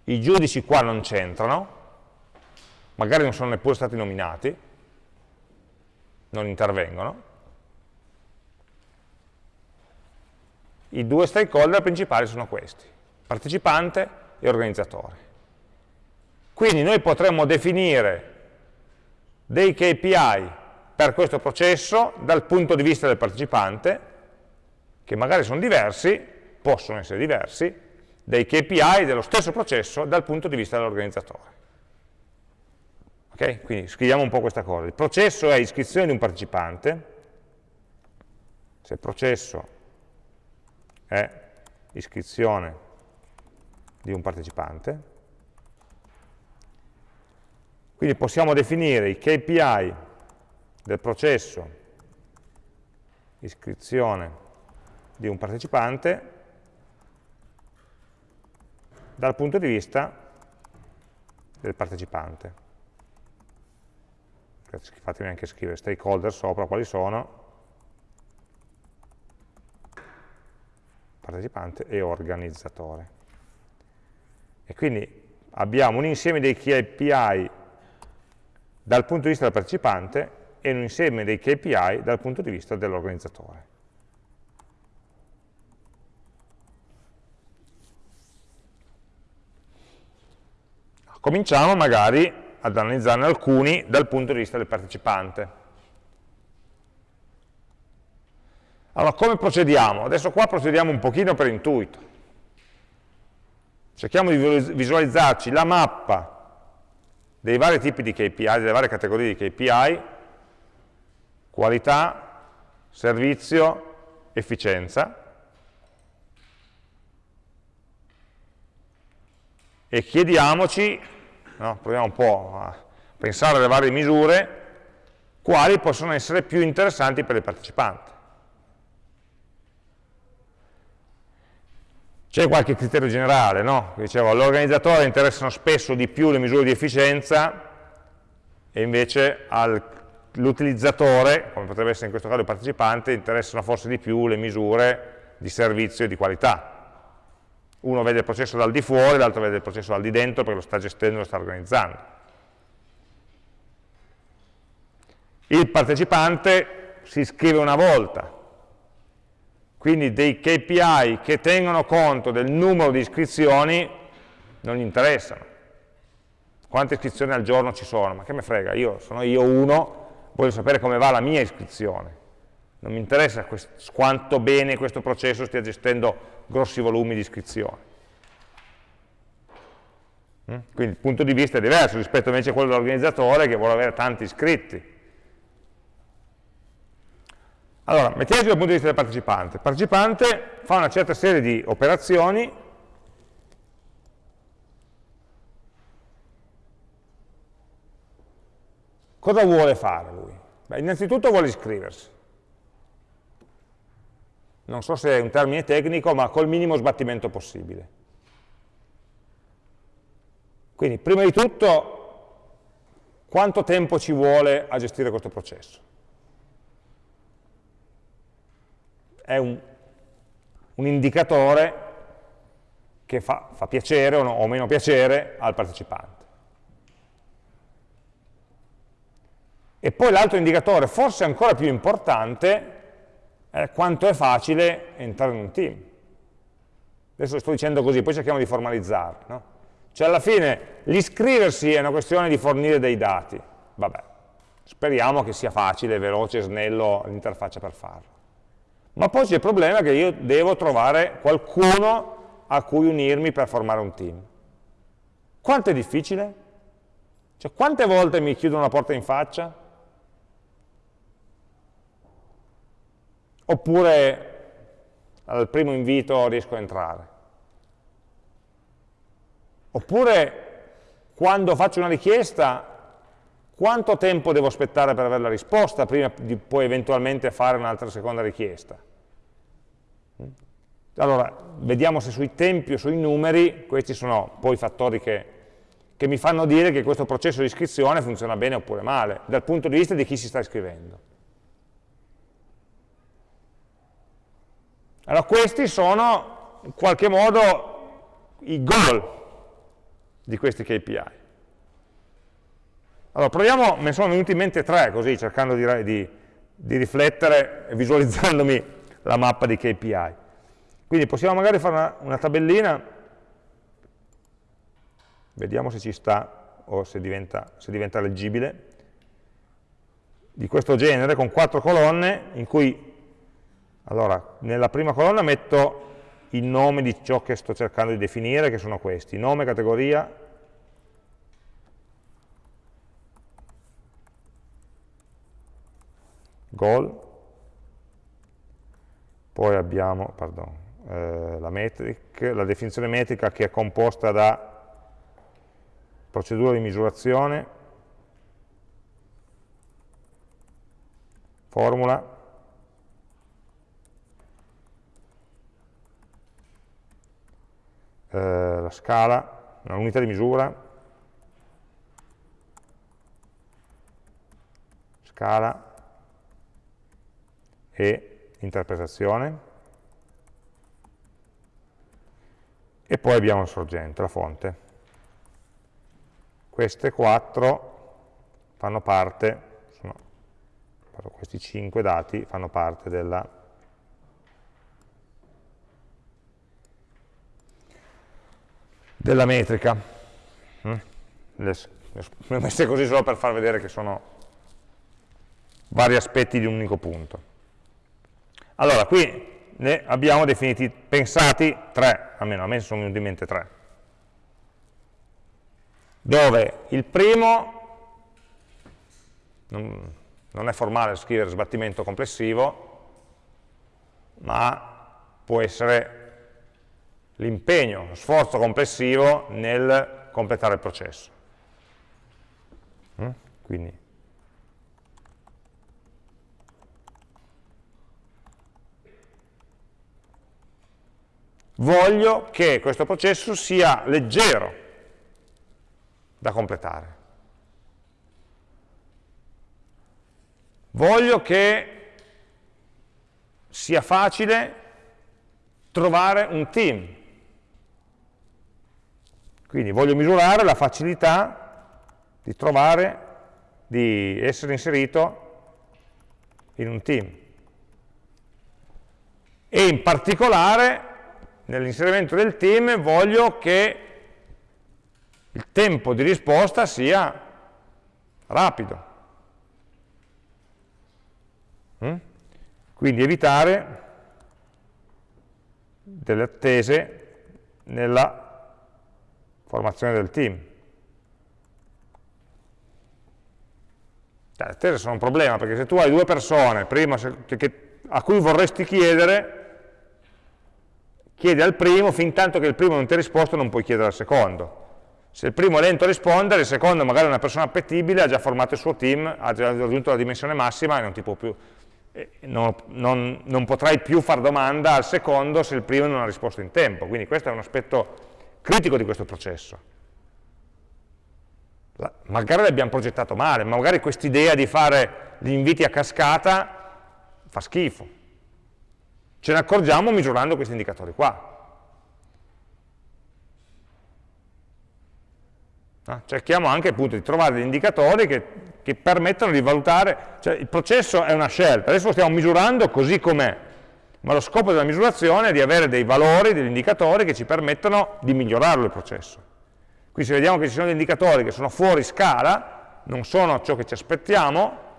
I giudici qua non c'entrano, magari non sono neppure stati nominati, non intervengono. I due stakeholder principali sono questi, partecipante e organizzatore. Quindi noi potremmo definire dei KPI per questo processo dal punto di vista del partecipante che magari sono diversi, possono essere diversi, dai KPI dello stesso processo dal punto di vista dell'organizzatore. Ok? Quindi scriviamo un po' questa cosa. Il processo è iscrizione di un partecipante, se il processo è iscrizione di un partecipante, quindi possiamo definire i KPI del processo iscrizione di un partecipante dal punto di vista del partecipante. Fatemi anche scrivere stakeholder sopra quali sono, partecipante e organizzatore. E quindi abbiamo un insieme dei KPI dal punto di vista del partecipante e un insieme dei KPI dal punto di vista dell'organizzatore. Cominciamo magari ad analizzarne alcuni dal punto di vista del partecipante. Allora, come procediamo? Adesso qua procediamo un pochino per intuito. Cerchiamo di visualizzarci la mappa dei vari tipi di KPI, delle varie categorie di KPI, qualità, servizio, efficienza, e chiediamoci, no, proviamo un po' a pensare alle varie misure, quali possono essere più interessanti per il partecipante. C'è qualche criterio generale, no? Dicevo, all'organizzatore interessano spesso di più le misure di efficienza e invece all'utilizzatore, come potrebbe essere in questo caso il partecipante, interessano forse di più le misure di servizio e di qualità uno vede il processo dal di fuori, l'altro vede il processo dal di dentro perché lo sta gestendo, lo sta organizzando. Il partecipante si iscrive una volta, quindi dei KPI che tengono conto del numero di iscrizioni non gli interessano. Quante iscrizioni al giorno ci sono? Ma che me frega, io sono io uno, voglio sapere come va la mia iscrizione. Non mi interessa quanto bene questo processo stia gestendo grossi volumi di iscrizioni. Mm? Quindi il punto di vista è diverso rispetto invece a quello dell'organizzatore che vuole avere tanti iscritti. Allora, mettiamoci dal punto di vista del partecipante. Il partecipante fa una certa serie di operazioni Cosa vuole fare lui? Beh, innanzitutto vuole iscriversi non so se è un termine tecnico, ma col minimo sbattimento possibile. Quindi, prima di tutto, quanto tempo ci vuole a gestire questo processo? È un, un indicatore che fa, fa piacere o, no, o meno piacere al partecipante. E poi l'altro indicatore, forse ancora più importante, è quanto è facile entrare in un team. Adesso sto dicendo così, poi cerchiamo di formalizzarlo. No? Cioè alla fine l'iscriversi è una questione di fornire dei dati. Vabbè, speriamo che sia facile, veloce, snello l'interfaccia per farlo. Ma poi c'è il problema che io devo trovare qualcuno a cui unirmi per formare un team. Quanto è difficile? Cioè, quante volte mi chiudono la porta in faccia? Oppure al primo invito riesco a entrare? Oppure quando faccio una richiesta, quanto tempo devo aspettare per avere la risposta prima di poi eventualmente fare un'altra seconda richiesta? Allora, vediamo se sui tempi o sui numeri, questi sono poi fattori che, che mi fanno dire che questo processo di iscrizione funziona bene oppure male, dal punto di vista di chi si sta iscrivendo. Allora, questi sono in qualche modo i goal di questi KPI. Allora, proviamo, me ne sono venuti in mente tre, così, cercando di, di, di riflettere e *laughs* visualizzandomi la mappa di KPI. Quindi possiamo magari fare una, una tabellina, vediamo se ci sta o se diventa, se diventa leggibile, di questo genere, con quattro colonne, in cui, allora, nella prima colonna metto il nome di ciò che sto cercando di definire, che sono questi, nome, categoria, goal, poi abbiamo, pardon, eh, la, metric, la definizione metrica che è composta da procedura di misurazione, formula, eh, la scala, un'unità di misura, scala e interpretazione. e poi abbiamo il sorgente, la fonte. Queste quattro fanno parte, sono, questi cinque dati fanno parte della, della metrica. Le, ho messe così solo per far vedere che sono vari aspetti di un unico punto. Allora, qui ne abbiamo definiti, pensati tre, almeno a me sono venuti in mente tre, dove il primo non è formale scrivere sbattimento complessivo, ma può essere l'impegno, lo sforzo complessivo nel completare il processo. Mm? Quindi voglio che questo processo sia leggero da completare. Voglio che sia facile trovare un team. Quindi voglio misurare la facilità di trovare, di essere inserito in un team. E in particolare nell'inserimento del team voglio che il tempo di risposta sia rapido. Mm? Quindi evitare delle attese nella formazione del team. Cioè, le attese sono un problema, perché se tu hai due persone prima, che, che, a cui vorresti chiedere, chiedi al primo, fin tanto che il primo non ti ha risposto non puoi chiedere al secondo. Se il primo è lento a rispondere, il secondo magari è una persona appetibile, ha già formato il suo team, ha già raggiunto la dimensione massima e non, più, non, non, non potrai più fare domanda al secondo se il primo non ha risposto in tempo. Quindi questo è un aspetto critico di questo processo. La, magari l'abbiamo progettato male, ma magari quest'idea di fare gli inviti a cascata fa schifo Ce ne accorgiamo misurando questi indicatori qua. Ah, cerchiamo anche appunto di trovare degli indicatori che che permettono di valutare, cioè il processo è una scelta, adesso lo stiamo misurando così com'è, ma lo scopo della misurazione è di avere dei valori, degli indicatori che ci permettono di migliorarlo il processo. Quindi se vediamo che ci sono degli indicatori che sono fuori scala, non sono ciò che ci aspettiamo,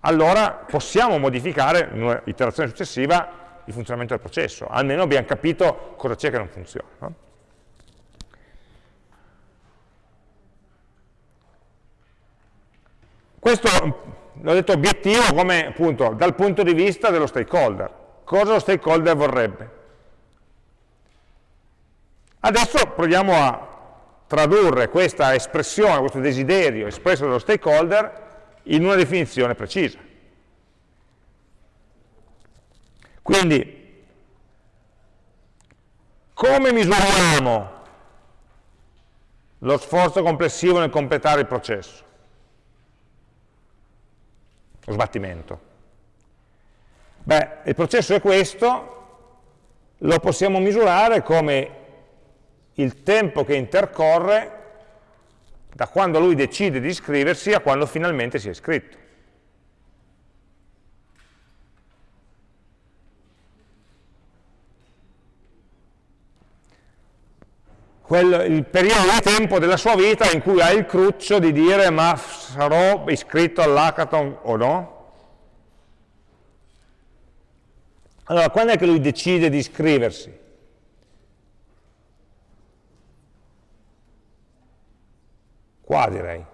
allora possiamo modificare in un'iterazione successiva il funzionamento del processo, almeno abbiamo capito cosa c'è che non funziona. No? Questo l'ho detto obiettivo come appunto dal punto di vista dello stakeholder. Cosa lo stakeholder vorrebbe? Adesso proviamo a tradurre questa espressione, questo desiderio espresso dallo stakeholder in una definizione precisa. Quindi, come misuriamo lo sforzo complessivo nel completare il processo? Lo sbattimento. Beh, il processo è questo, lo possiamo misurare come il tempo che intercorre da quando lui decide di iscriversi a quando finalmente si è iscritto. Quel, il periodo di tempo della sua vita in cui ha il cruccio di dire ma sarò iscritto all'hackathon o no? Allora, quando è che lui decide di iscriversi? Qua direi.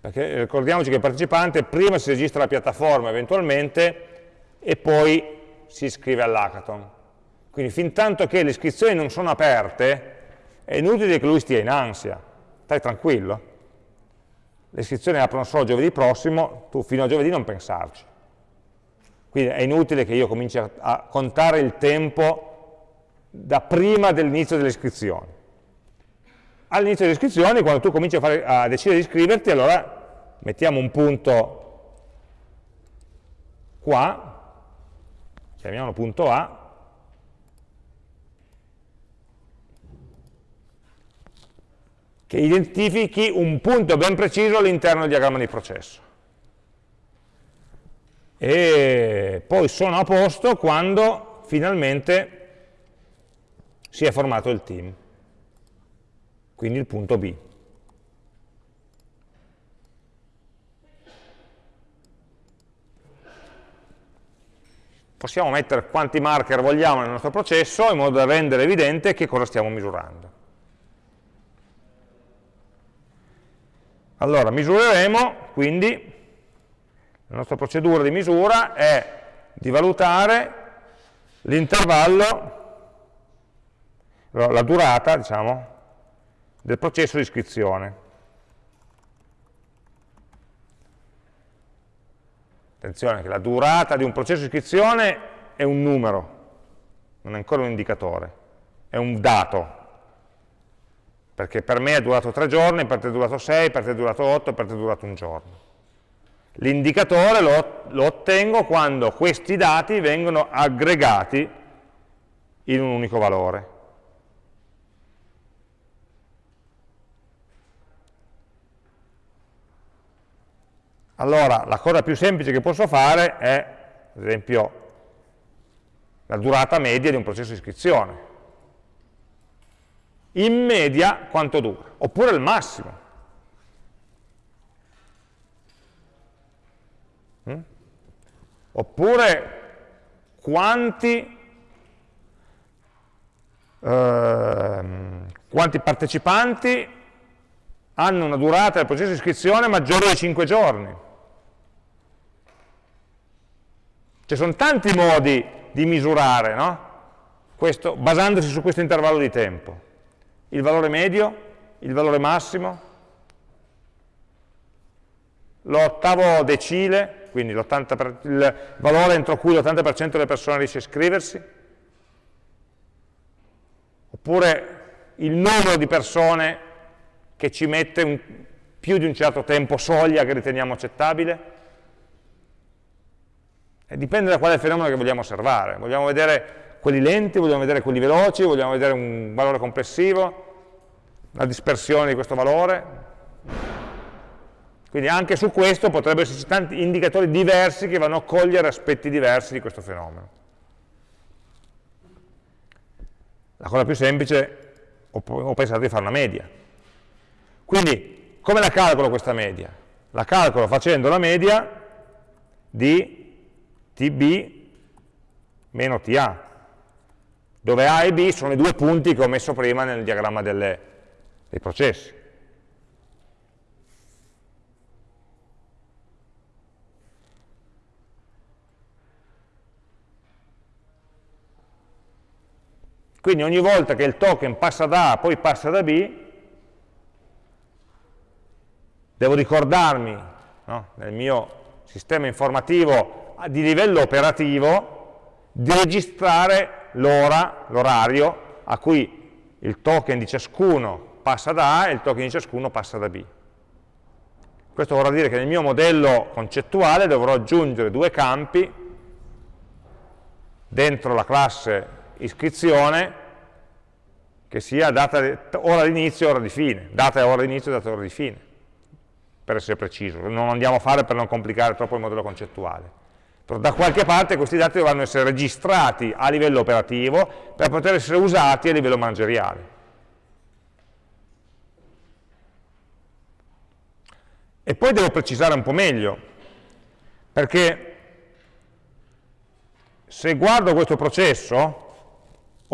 Perché ricordiamoci che il partecipante prima si registra alla piattaforma eventualmente e poi si iscrive all'hackathon. Quindi fin tanto che le iscrizioni non sono aperte, è inutile che lui stia in ansia, stai tranquillo. Le iscrizioni aprono solo giovedì prossimo, tu fino a giovedì non pensarci. Quindi è inutile che io cominci a, contare il tempo da prima dell'inizio delle iscrizioni. All'inizio delle iscrizioni, quando tu cominci a, fare, a decidere di iscriverti, allora mettiamo un punto qua, chiamiamolo punto A, che identifichi un punto ben preciso all'interno del diagramma di processo. E poi sono a posto quando finalmente si è formato il team, quindi il punto B. Possiamo mettere quanti marker vogliamo nel nostro processo in modo da rendere evidente che cosa stiamo misurando. Allora, misureremo, quindi, la nostra procedura di misura è di valutare l'intervallo, la durata, diciamo, del processo di iscrizione. Attenzione che la durata di un processo di iscrizione è un numero, non è ancora un indicatore, è un dato, perché per me è durato tre giorni, per te è durato sei, per te è durato otto, per te è durato un giorno. L'indicatore lo, lo, ottengo quando questi dati vengono aggregati in un unico valore. Allora, la cosa più semplice che posso fare è, ad esempio, la durata media di un processo di iscrizione in media quanto dura, oppure il massimo. Oppure quanti, ehm, quanti partecipanti hanno una durata del processo di iscrizione maggiore di 5 giorni. Ci sono tanti modi di misurare, no? Questo, basandosi su questo intervallo di tempo il valore medio, il valore massimo, l'ottavo decile, quindi il valore entro cui l'80% delle persone riesce a iscriversi, oppure il numero di persone che ci mette un, più di un certo tempo soglia che riteniamo accettabile. E dipende da quale fenomeno che vogliamo osservare. Vogliamo vedere quelli lenti, vogliamo vedere quelli veloci, vogliamo vedere un valore complessivo, la dispersione di questo valore. Quindi anche su questo potrebbero esserci tanti indicatori diversi che vanno a cogliere aspetti diversi di questo fenomeno. La cosa più semplice, ho, pensato di fare una media. Quindi, come la calcolo questa media? La calcolo facendo la media di tb meno ta, dove A e B sono i due punti che ho messo prima nel diagramma delle, dei processi. Quindi ogni volta che il token passa da A, poi passa da B, devo ricordarmi no, nel mio sistema informativo di livello operativo di registrare l'ora, l'orario a cui il token di ciascuno passa da A e il token di ciascuno passa da B. Questo vorrà dire che nel mio modello concettuale dovrò aggiungere due campi dentro la classe iscrizione che sia data, ora di inizio e ora di fine, data e ora di inizio e data e ora di fine, per essere preciso, non andiamo a fare per non complicare troppo il modello concettuale. Però da qualche parte questi dati dovranno essere registrati a livello operativo per poter essere usati a livello manageriale. E poi devo precisare un po' meglio, perché se guardo questo processo,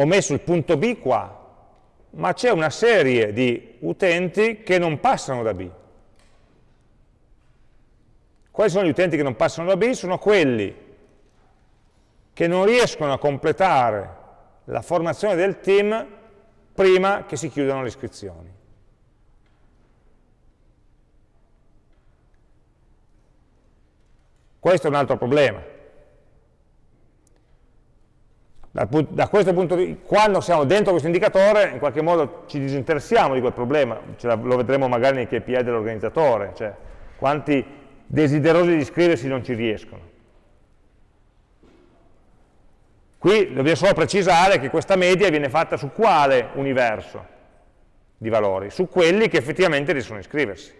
ho messo il punto B qua, ma c'è una serie di utenti che non passano da B. Quali sono gli utenti che non passano da B? Sono quelli che non riescono a completare la formazione del team prima che si chiudano le iscrizioni. Questo è un altro problema da questo punto di vista, quando siamo dentro questo indicatore, in qualche modo ci disinteressiamo di quel problema, lo vedremo magari nei KPI dell'organizzatore, cioè quanti desiderosi di iscriversi non ci riescono. Qui dobbiamo solo precisare che questa media viene fatta su quale universo di valori? Su quelli che effettivamente riescono a iscriversi.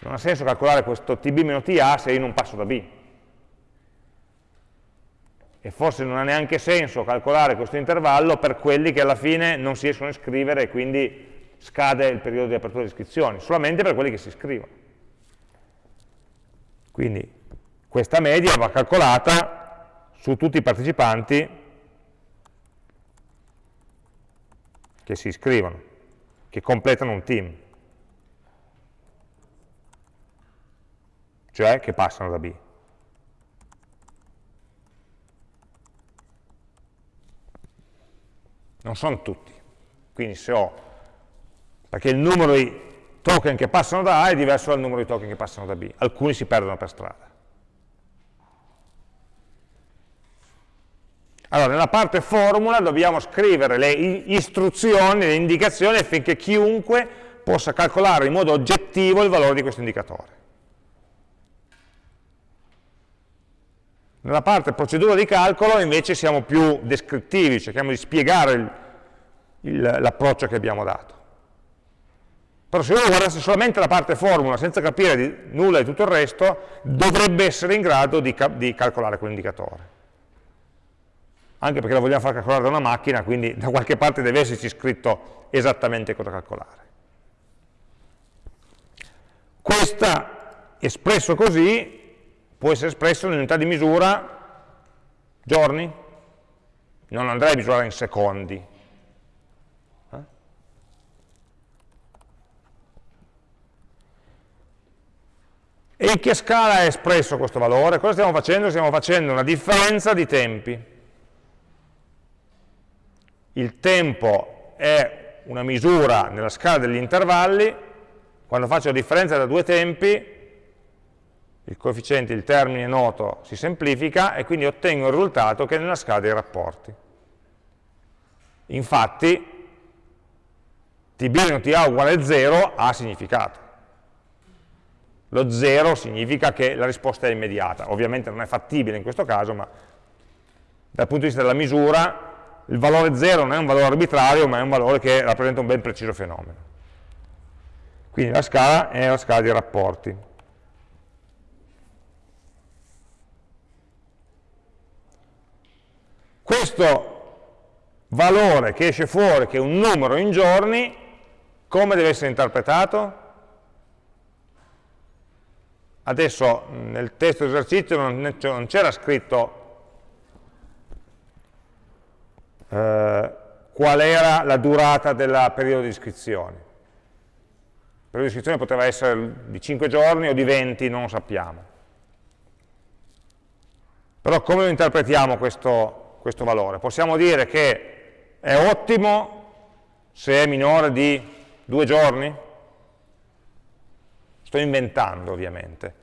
Non ha senso calcolare questo TB-TA se io non passo da B e forse non ha neanche senso calcolare questo intervallo per quelli che alla fine non si riescono a iscrivere e quindi scade il periodo di apertura di iscrizioni, solamente per quelli che si iscrivono. Quindi questa media va calcolata su tutti i partecipanti che si iscrivono, che completano un team, cioè che passano da B. non sono tutti. Quindi se ho, perché il numero di token che passano da A è diverso dal numero di token che passano da B, alcuni si perdono per strada. Allora, nella parte formula dobbiamo scrivere le istruzioni, le indicazioni affinché chiunque possa calcolare in modo oggettivo il valore di questo indicatore. Nella parte procedura di calcolo invece siamo più descrittivi, cerchiamo di spiegare l'approccio che abbiamo dato. Però se uno guardasse solamente la parte formula senza capire di, nulla di tutto il resto, dovrebbe essere in grado di, di calcolare quell'indicatore. Anche perché lo vogliamo far calcolare da una macchina, quindi da qualche parte deve esserci scritto esattamente cosa calcolare. Questa, espresso così, può essere espresso in unità di misura giorni, non andrei a misurare in secondi. Eh? E in che scala è espresso questo valore? Cosa stiamo facendo? Stiamo facendo una differenza di tempi. Il tempo è una misura nella scala degli intervalli, quando faccio la differenza tra due tempi, il coefficiente, il termine noto si semplifica e quindi ottengo il risultato che è nella scala dei rapporti. Infatti, tb meno ta uguale 0 ha significato. Lo 0 significa che la risposta è immediata. Ovviamente non è fattibile in questo caso, ma dal punto di vista della misura, il valore 0 non è un valore arbitrario, ma è un valore che rappresenta un ben preciso fenomeno. Quindi la scala è la scala di rapporti. Questo valore che esce fuori, che è un numero in giorni, come deve essere interpretato? Adesso nel testo esercizio non c'era scritto eh, qual era la durata del periodo di iscrizione. Il periodo di iscrizione poteva essere di 5 giorni o di 20, non lo sappiamo. Però come lo interpretiamo questo, questo valore? Possiamo dire che è ottimo se è minore di 2 giorni? Sto inventando ovviamente.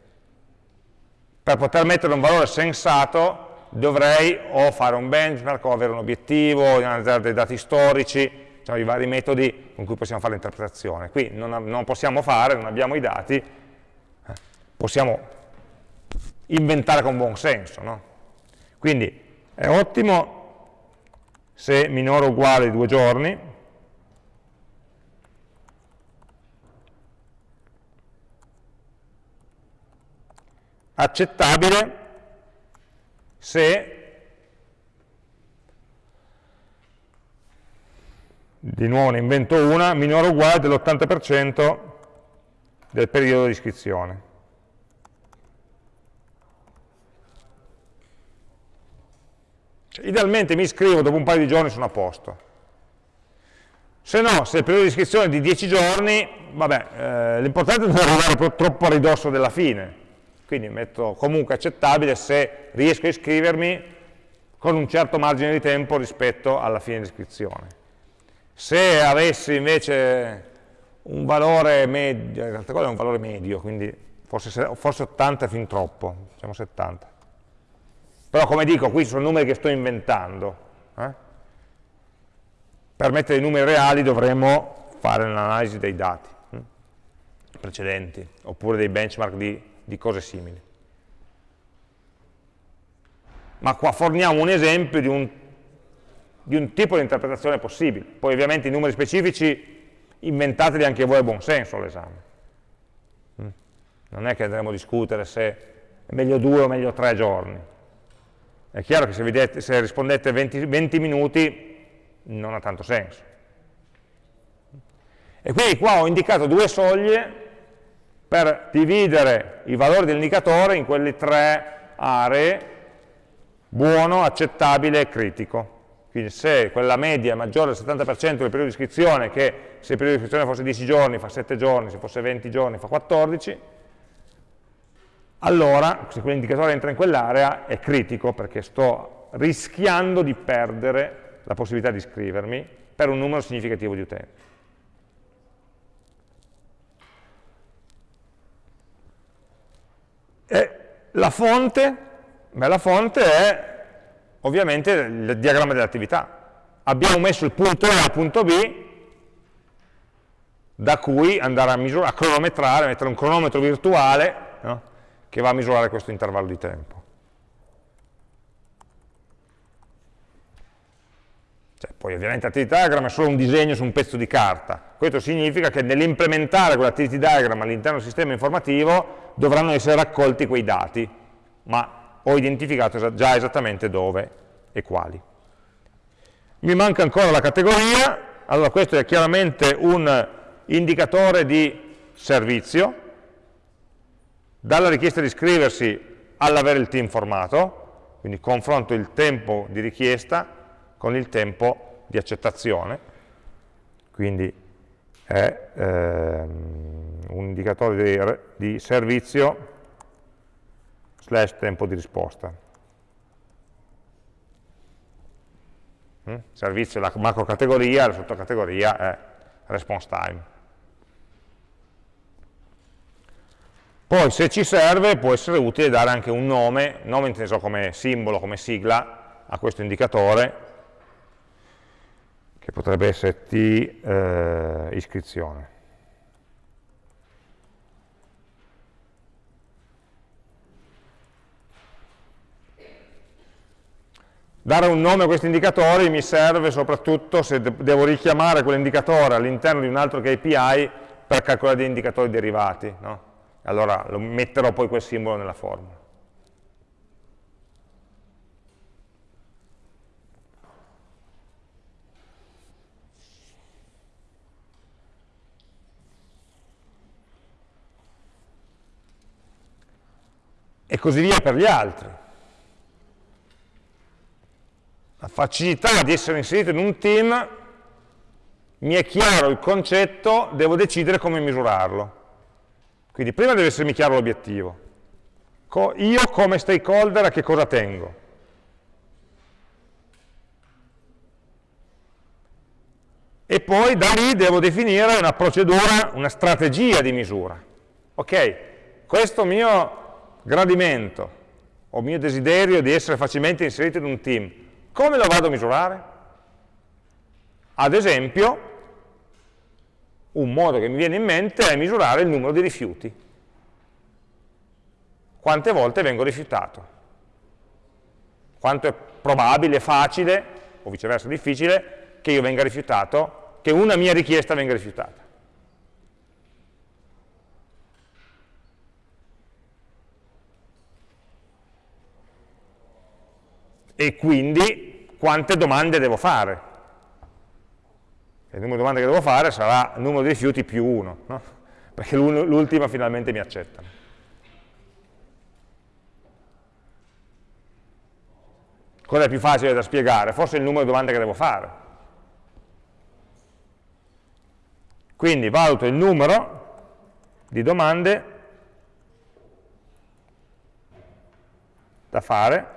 Per poter mettere un valore sensato dovrei o fare un benchmark o avere un obiettivo, analizzare dei dati storici, cioè i vari metodi con cui possiamo fare l'interpretazione. Qui non, non, possiamo fare, non abbiamo i dati, possiamo inventare con buon senso. No? Quindi è ottimo se minore o uguale due giorni, accettabile se di nuovo ne invento una, minore o uguale dell'80% del periodo di iscrizione. Cioè, idealmente mi iscrivo, dopo un paio di giorni sono a posto. Se no, se il periodo di iscrizione è di 10 giorni, vabbè, eh, l'importante è non arrivare troppo a ridosso della fine. Quindi metto comunque accettabile se riesco a iscrivermi con un certo margine di tempo rispetto alla fine di iscrizione. Se avessi invece un valore medio, in realtà quello è un valore medio, quindi forse, forse 80 è fin troppo, diciamo 70. Però come dico, qui sono numeri che sto inventando. Eh? Per mettere i numeri reali dovremmo fare un'analisi dei dati hm? precedenti, oppure dei benchmark di, di cose simili. Ma qua forniamo un esempio di un di un tipo di interpretazione possibile. Poi ovviamente i numeri specifici inventateli anche voi a buon senso all'esame. Mm. Non è che andremo a discutere se è meglio due o meglio tre giorni. È chiaro che se, vedete, se rispondete 20, 20 minuti non ha tanto senso. E quindi qua ho indicato due soglie per dividere i valori dell'indicatore in quelle tre aree, buono, accettabile e critico. Quindi se quella media è maggiore del 70% del periodo di iscrizione, che se il periodo di iscrizione fosse 10 giorni fa 7 giorni, se fosse 20 giorni fa 14, allora se quell'indicatore entra in quell'area è critico perché sto rischiando di perdere la possibilità di iscrivermi per un numero significativo di utenti. E la fonte? Beh, la fonte è ovviamente il diagramma dell'attività. Abbiamo messo il punto A al punto B, da cui andare a, misurare, a cronometrare, mettere un cronometro virtuale no? Che va a misurare questo intervallo di tempo. Cioè, poi ovviamente l'attivity diagram è solo un disegno su un pezzo di carta. Questo significa che nell'implementare quell'activity diagram all'interno del sistema informativo dovranno essere raccolti quei dati, ma ho identificato già esattamente dove e quali. Mi manca ancora la categoria, allora questo è chiaramente un indicatore di servizio, dalla richiesta di iscriversi all'avere il team formato, quindi confronto il tempo di richiesta con il tempo di accettazione, quindi è ehm, un indicatore di, di servizio slash tempo di risposta. Mm? Servizio è la macro categoria, la sottocategoria è response time. Poi se ci serve può essere utile dare anche un nome, nome inteso come simbolo, come sigla a questo indicatore, che potrebbe essere T eh, iscrizione. Dare un nome a questi indicatori mi serve soprattutto se devo richiamare quell'indicatore all'interno di un altro KPI per calcolare degli indicatori derivati, no? Allora lo metterò poi quel simbolo nella formula. E così via per gli altri. La facilità di essere inserito in un team mi è chiaro il concetto, devo decidere come misurarlo. Quindi prima deve essermi chiaro l'obiettivo. io come stakeholder a che cosa tengo? E poi da lì devo definire una procedura, una strategia di misura. Ok, questo mio gradimento o mio desiderio di essere facilmente inserito in un team, come lo vado a misurare? Ad esempio, un modo che mi viene in mente è misurare il numero di rifiuti. Quante volte vengo rifiutato? Quanto è probabile, facile, o viceversa difficile, che io venga rifiutato, che una mia richiesta venga rifiutata. E quindi quante domande devo fare? Il numero di domande che devo fare sarà il numero di rifiuti più 1, no? perché l'ultima finalmente mi accetta. Cosa è più facile da spiegare? Forse il numero di domande che devo fare. Quindi valuto il numero di domande da fare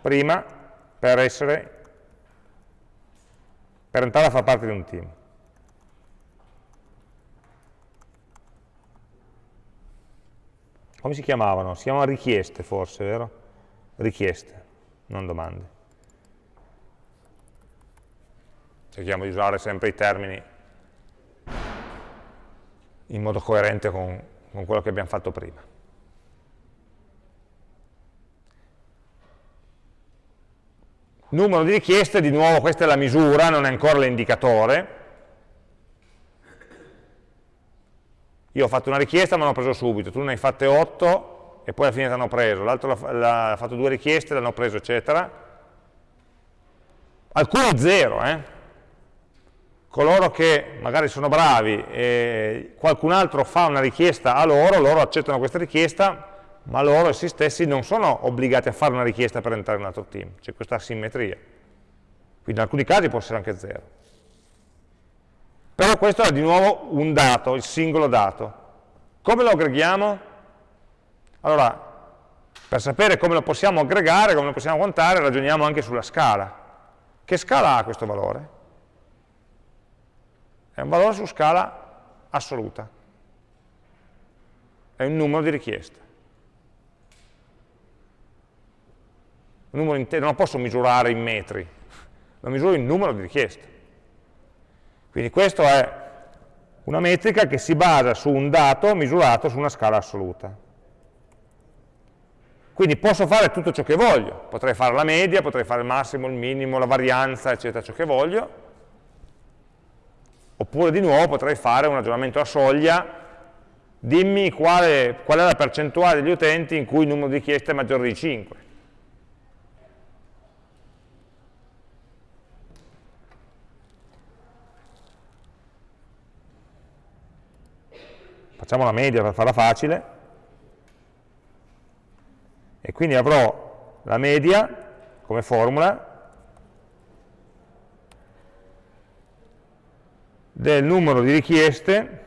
prima per essere per entrare a far parte di un team. Come si chiamavano? Si chiamavano richieste forse, vero? Richieste, non domande. Cerchiamo di usare sempre i termini in modo coerente con, con quello che abbiamo fatto prima. Numero di richieste, di nuovo questa è la misura, non è ancora l'indicatore. Io ho fatto una richiesta ma l'ho preso subito, tu ne hai fatte 8 e poi alla fine ti hanno preso, l'altro ha fatto due richieste, l'hanno preso, eccetera. Alcuni zero, eh? coloro che magari sono bravi e qualcun altro fa una richiesta a loro, loro accettano questa richiesta, ma loro essi stessi non sono obbligati a fare una richiesta per entrare in un altro team, c'è questa asimmetria. Quindi in alcuni casi può essere anche zero. Però questo è di nuovo un dato, il singolo dato. Come lo aggreghiamo? Allora, per sapere come lo possiamo aggregare, come lo possiamo contare, ragioniamo anche sulla scala. Che scala ha questo valore? È un valore su scala assoluta. È un numero di richieste. Numero intero, non lo posso misurare in metri, lo misuro in numero di richieste. Quindi questa è una metrica che si basa su un dato misurato su una scala assoluta. Quindi posso fare tutto ciò che voglio, potrei fare la media, potrei fare il massimo, il minimo, la varianza, eccetera, ciò che voglio, oppure di nuovo potrei fare un ragionamento a soglia, dimmi quale, qual è la percentuale degli utenti in cui il numero di richieste è maggiore di 5. Facciamo la media per farla facile, e quindi avrò la media come formula del numero di richieste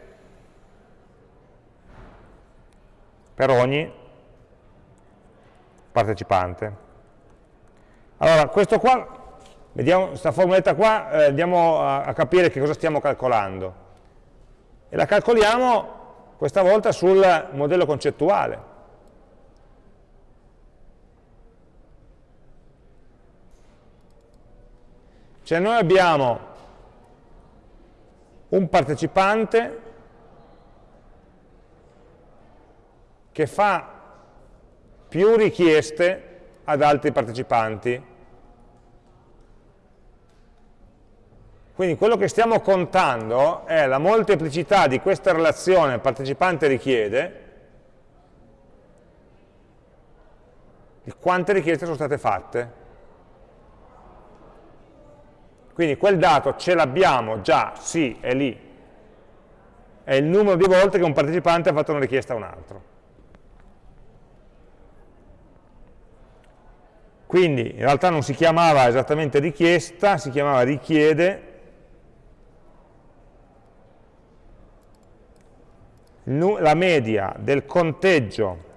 per ogni partecipante. Allora, questo qua, vediamo, questa formuletta qua, eh, andiamo a, a capire che cosa stiamo calcolando. E la calcoliamo questa volta sul modello concettuale. Cioè noi abbiamo un partecipante che fa più richieste ad altri partecipanti Quindi quello che stiamo contando è la molteplicità di questa relazione partecipante richiede di quante richieste sono state fatte. Quindi quel dato ce l'abbiamo già, sì, è lì. È il numero di volte che un partecipante ha fatto una richiesta a un altro. Quindi in realtà non si chiamava esattamente richiesta, si chiamava richiede la media del conteggio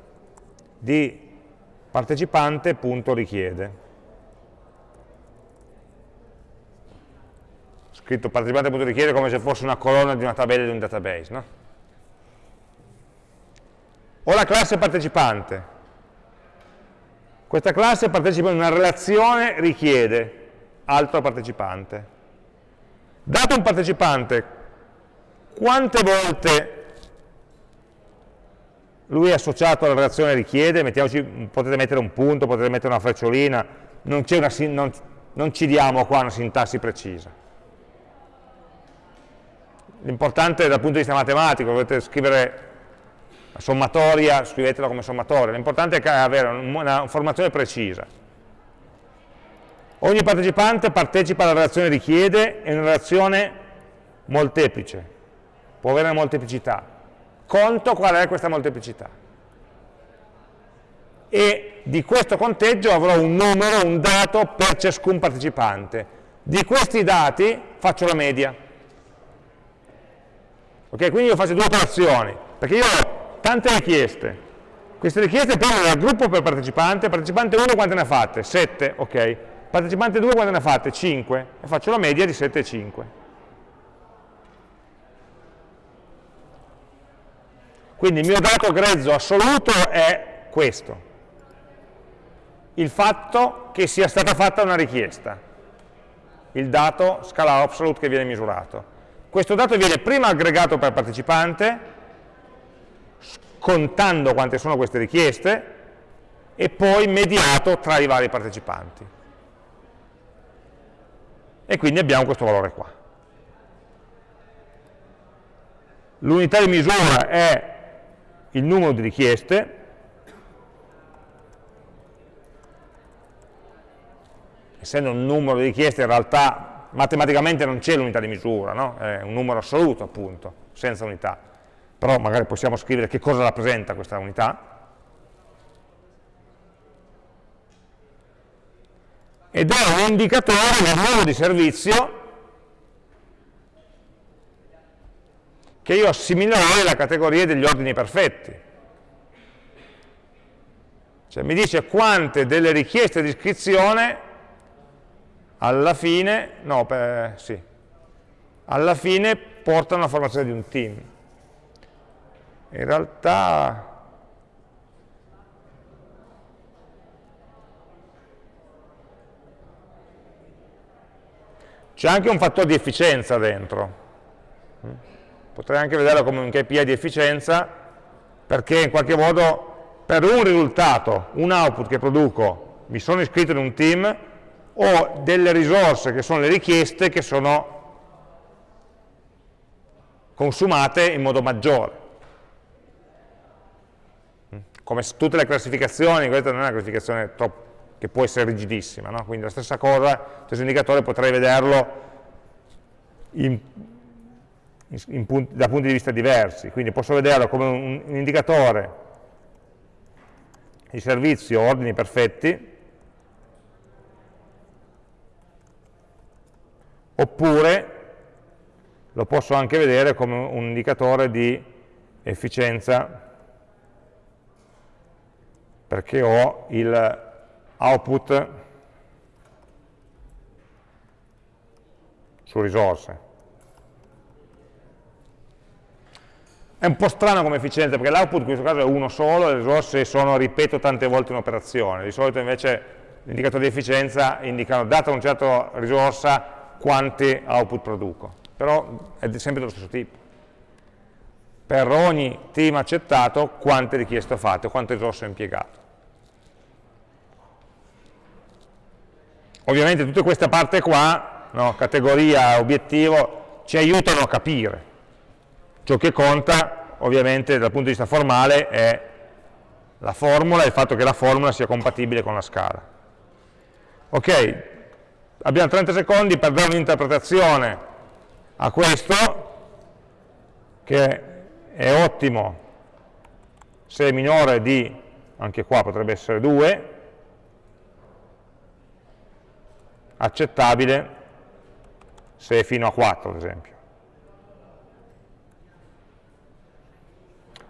di partecipante punto richiede. Scritto partecipante punto richiede come se fosse una colonna di una tabella di un database. No? O la classe partecipante. Questa classe partecipa in una relazione richiede altro partecipante. Dato un partecipante, quante volte lui è associato alla relazione richiede, potete mettere un punto, potete mettere una frecciolina, non, una, non, non ci diamo qua una sintassi precisa. L'importante dal punto di vista matematico, dovete scrivere la sommatoria, scrivetela come sommatoria, l'importante è avere una informazione precisa. Ogni partecipante partecipa alla relazione richiede e una relazione molteplice, può avere una molteplicità conto qual è questa molteplicità. E di questo conteggio avrò un numero, un dato per ciascun partecipante. Di questi dati faccio la media. Ok, quindi io faccio due operazioni, perché io ho tante richieste. Queste richieste prendono dal gruppo per partecipante, partecipante 1 quante ne ha fatte? 7, ok. Partecipante 2 quante ne ha fatte? 5. E faccio la media di 7 e 5. Quindi il mio dato grezzo assoluto è questo, il fatto che sia stata fatta una richiesta, il dato scala absolute che viene misurato. Questo dato viene prima aggregato per partecipante, contando quante sono queste richieste, e poi mediato tra i vari partecipanti. E quindi abbiamo questo valore qua. L'unità di misura è il numero di richieste, essendo un numero di richieste in realtà matematicamente non c'è l'unità di misura, no? è un numero assoluto appunto, senza unità, però magari possiamo scrivere che cosa rappresenta questa unità, ed è un indicatore del numero di servizio che io assimilerò alla categoria degli ordini perfetti. Cioè mi dice quante delle richieste di iscrizione alla fine, no, per, sì, alla fine portano alla formazione di un team. In realtà c'è anche un fattore di efficienza dentro potrei anche vederlo come un KPI di efficienza, perché in qualche modo per un risultato, un output che produco, mi sono iscritto in un team, ho delle risorse che sono le richieste che sono consumate in modo maggiore. Come tutte le classificazioni, questa non è una classificazione che può essere rigidissima, no? quindi la stessa cosa, lo stesso indicatore potrei vederlo in punti, da punti di vista diversi, quindi posso vederlo come un, un indicatore di servizio ordini perfetti, oppure lo posso anche vedere come un indicatore di efficienza perché ho il output su risorse. È un po' strano come efficienza, perché l'output in questo caso è uno solo, le risorse sono, ripeto, tante volte un'operazione. Di solito invece l'indicatori di efficienza indicano, data una certa risorsa, quanti output produco. Però è sempre dello stesso tipo. Per ogni team accettato, quante richieste ho fatto, quante risorse ho impiegato. Ovviamente tutta questa parte qua no? categoria, obiettivo, ci aiutano a capire. Ciò che conta, ovviamente, dal punto di vista formale è la formula e il fatto che la formula sia compatibile con la scala. Ok, abbiamo 30 secondi per dare un'interpretazione a questo, che è ottimo se è minore di, anche qua potrebbe essere 2, accettabile se è fino a 4 ad esempio.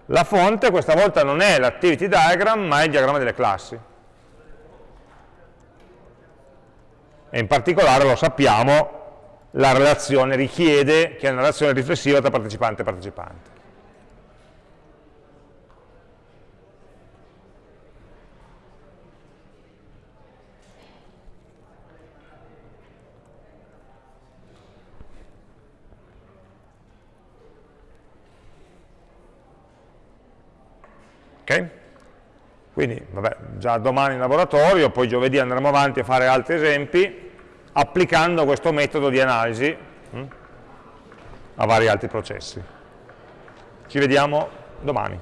La fonte questa volta non è l'activity diagram, ma è il diagramma delle classi. E in particolare, lo sappiamo, la relazione richiede che è una relazione riflessiva tra partecipante e partecipante. Ok? Quindi, vabbè, già domani in laboratorio, poi giovedì andremo avanti a fare altri esempi, applicando questo metodo di analisi hm, a vari altri processi. Ci vediamo domani.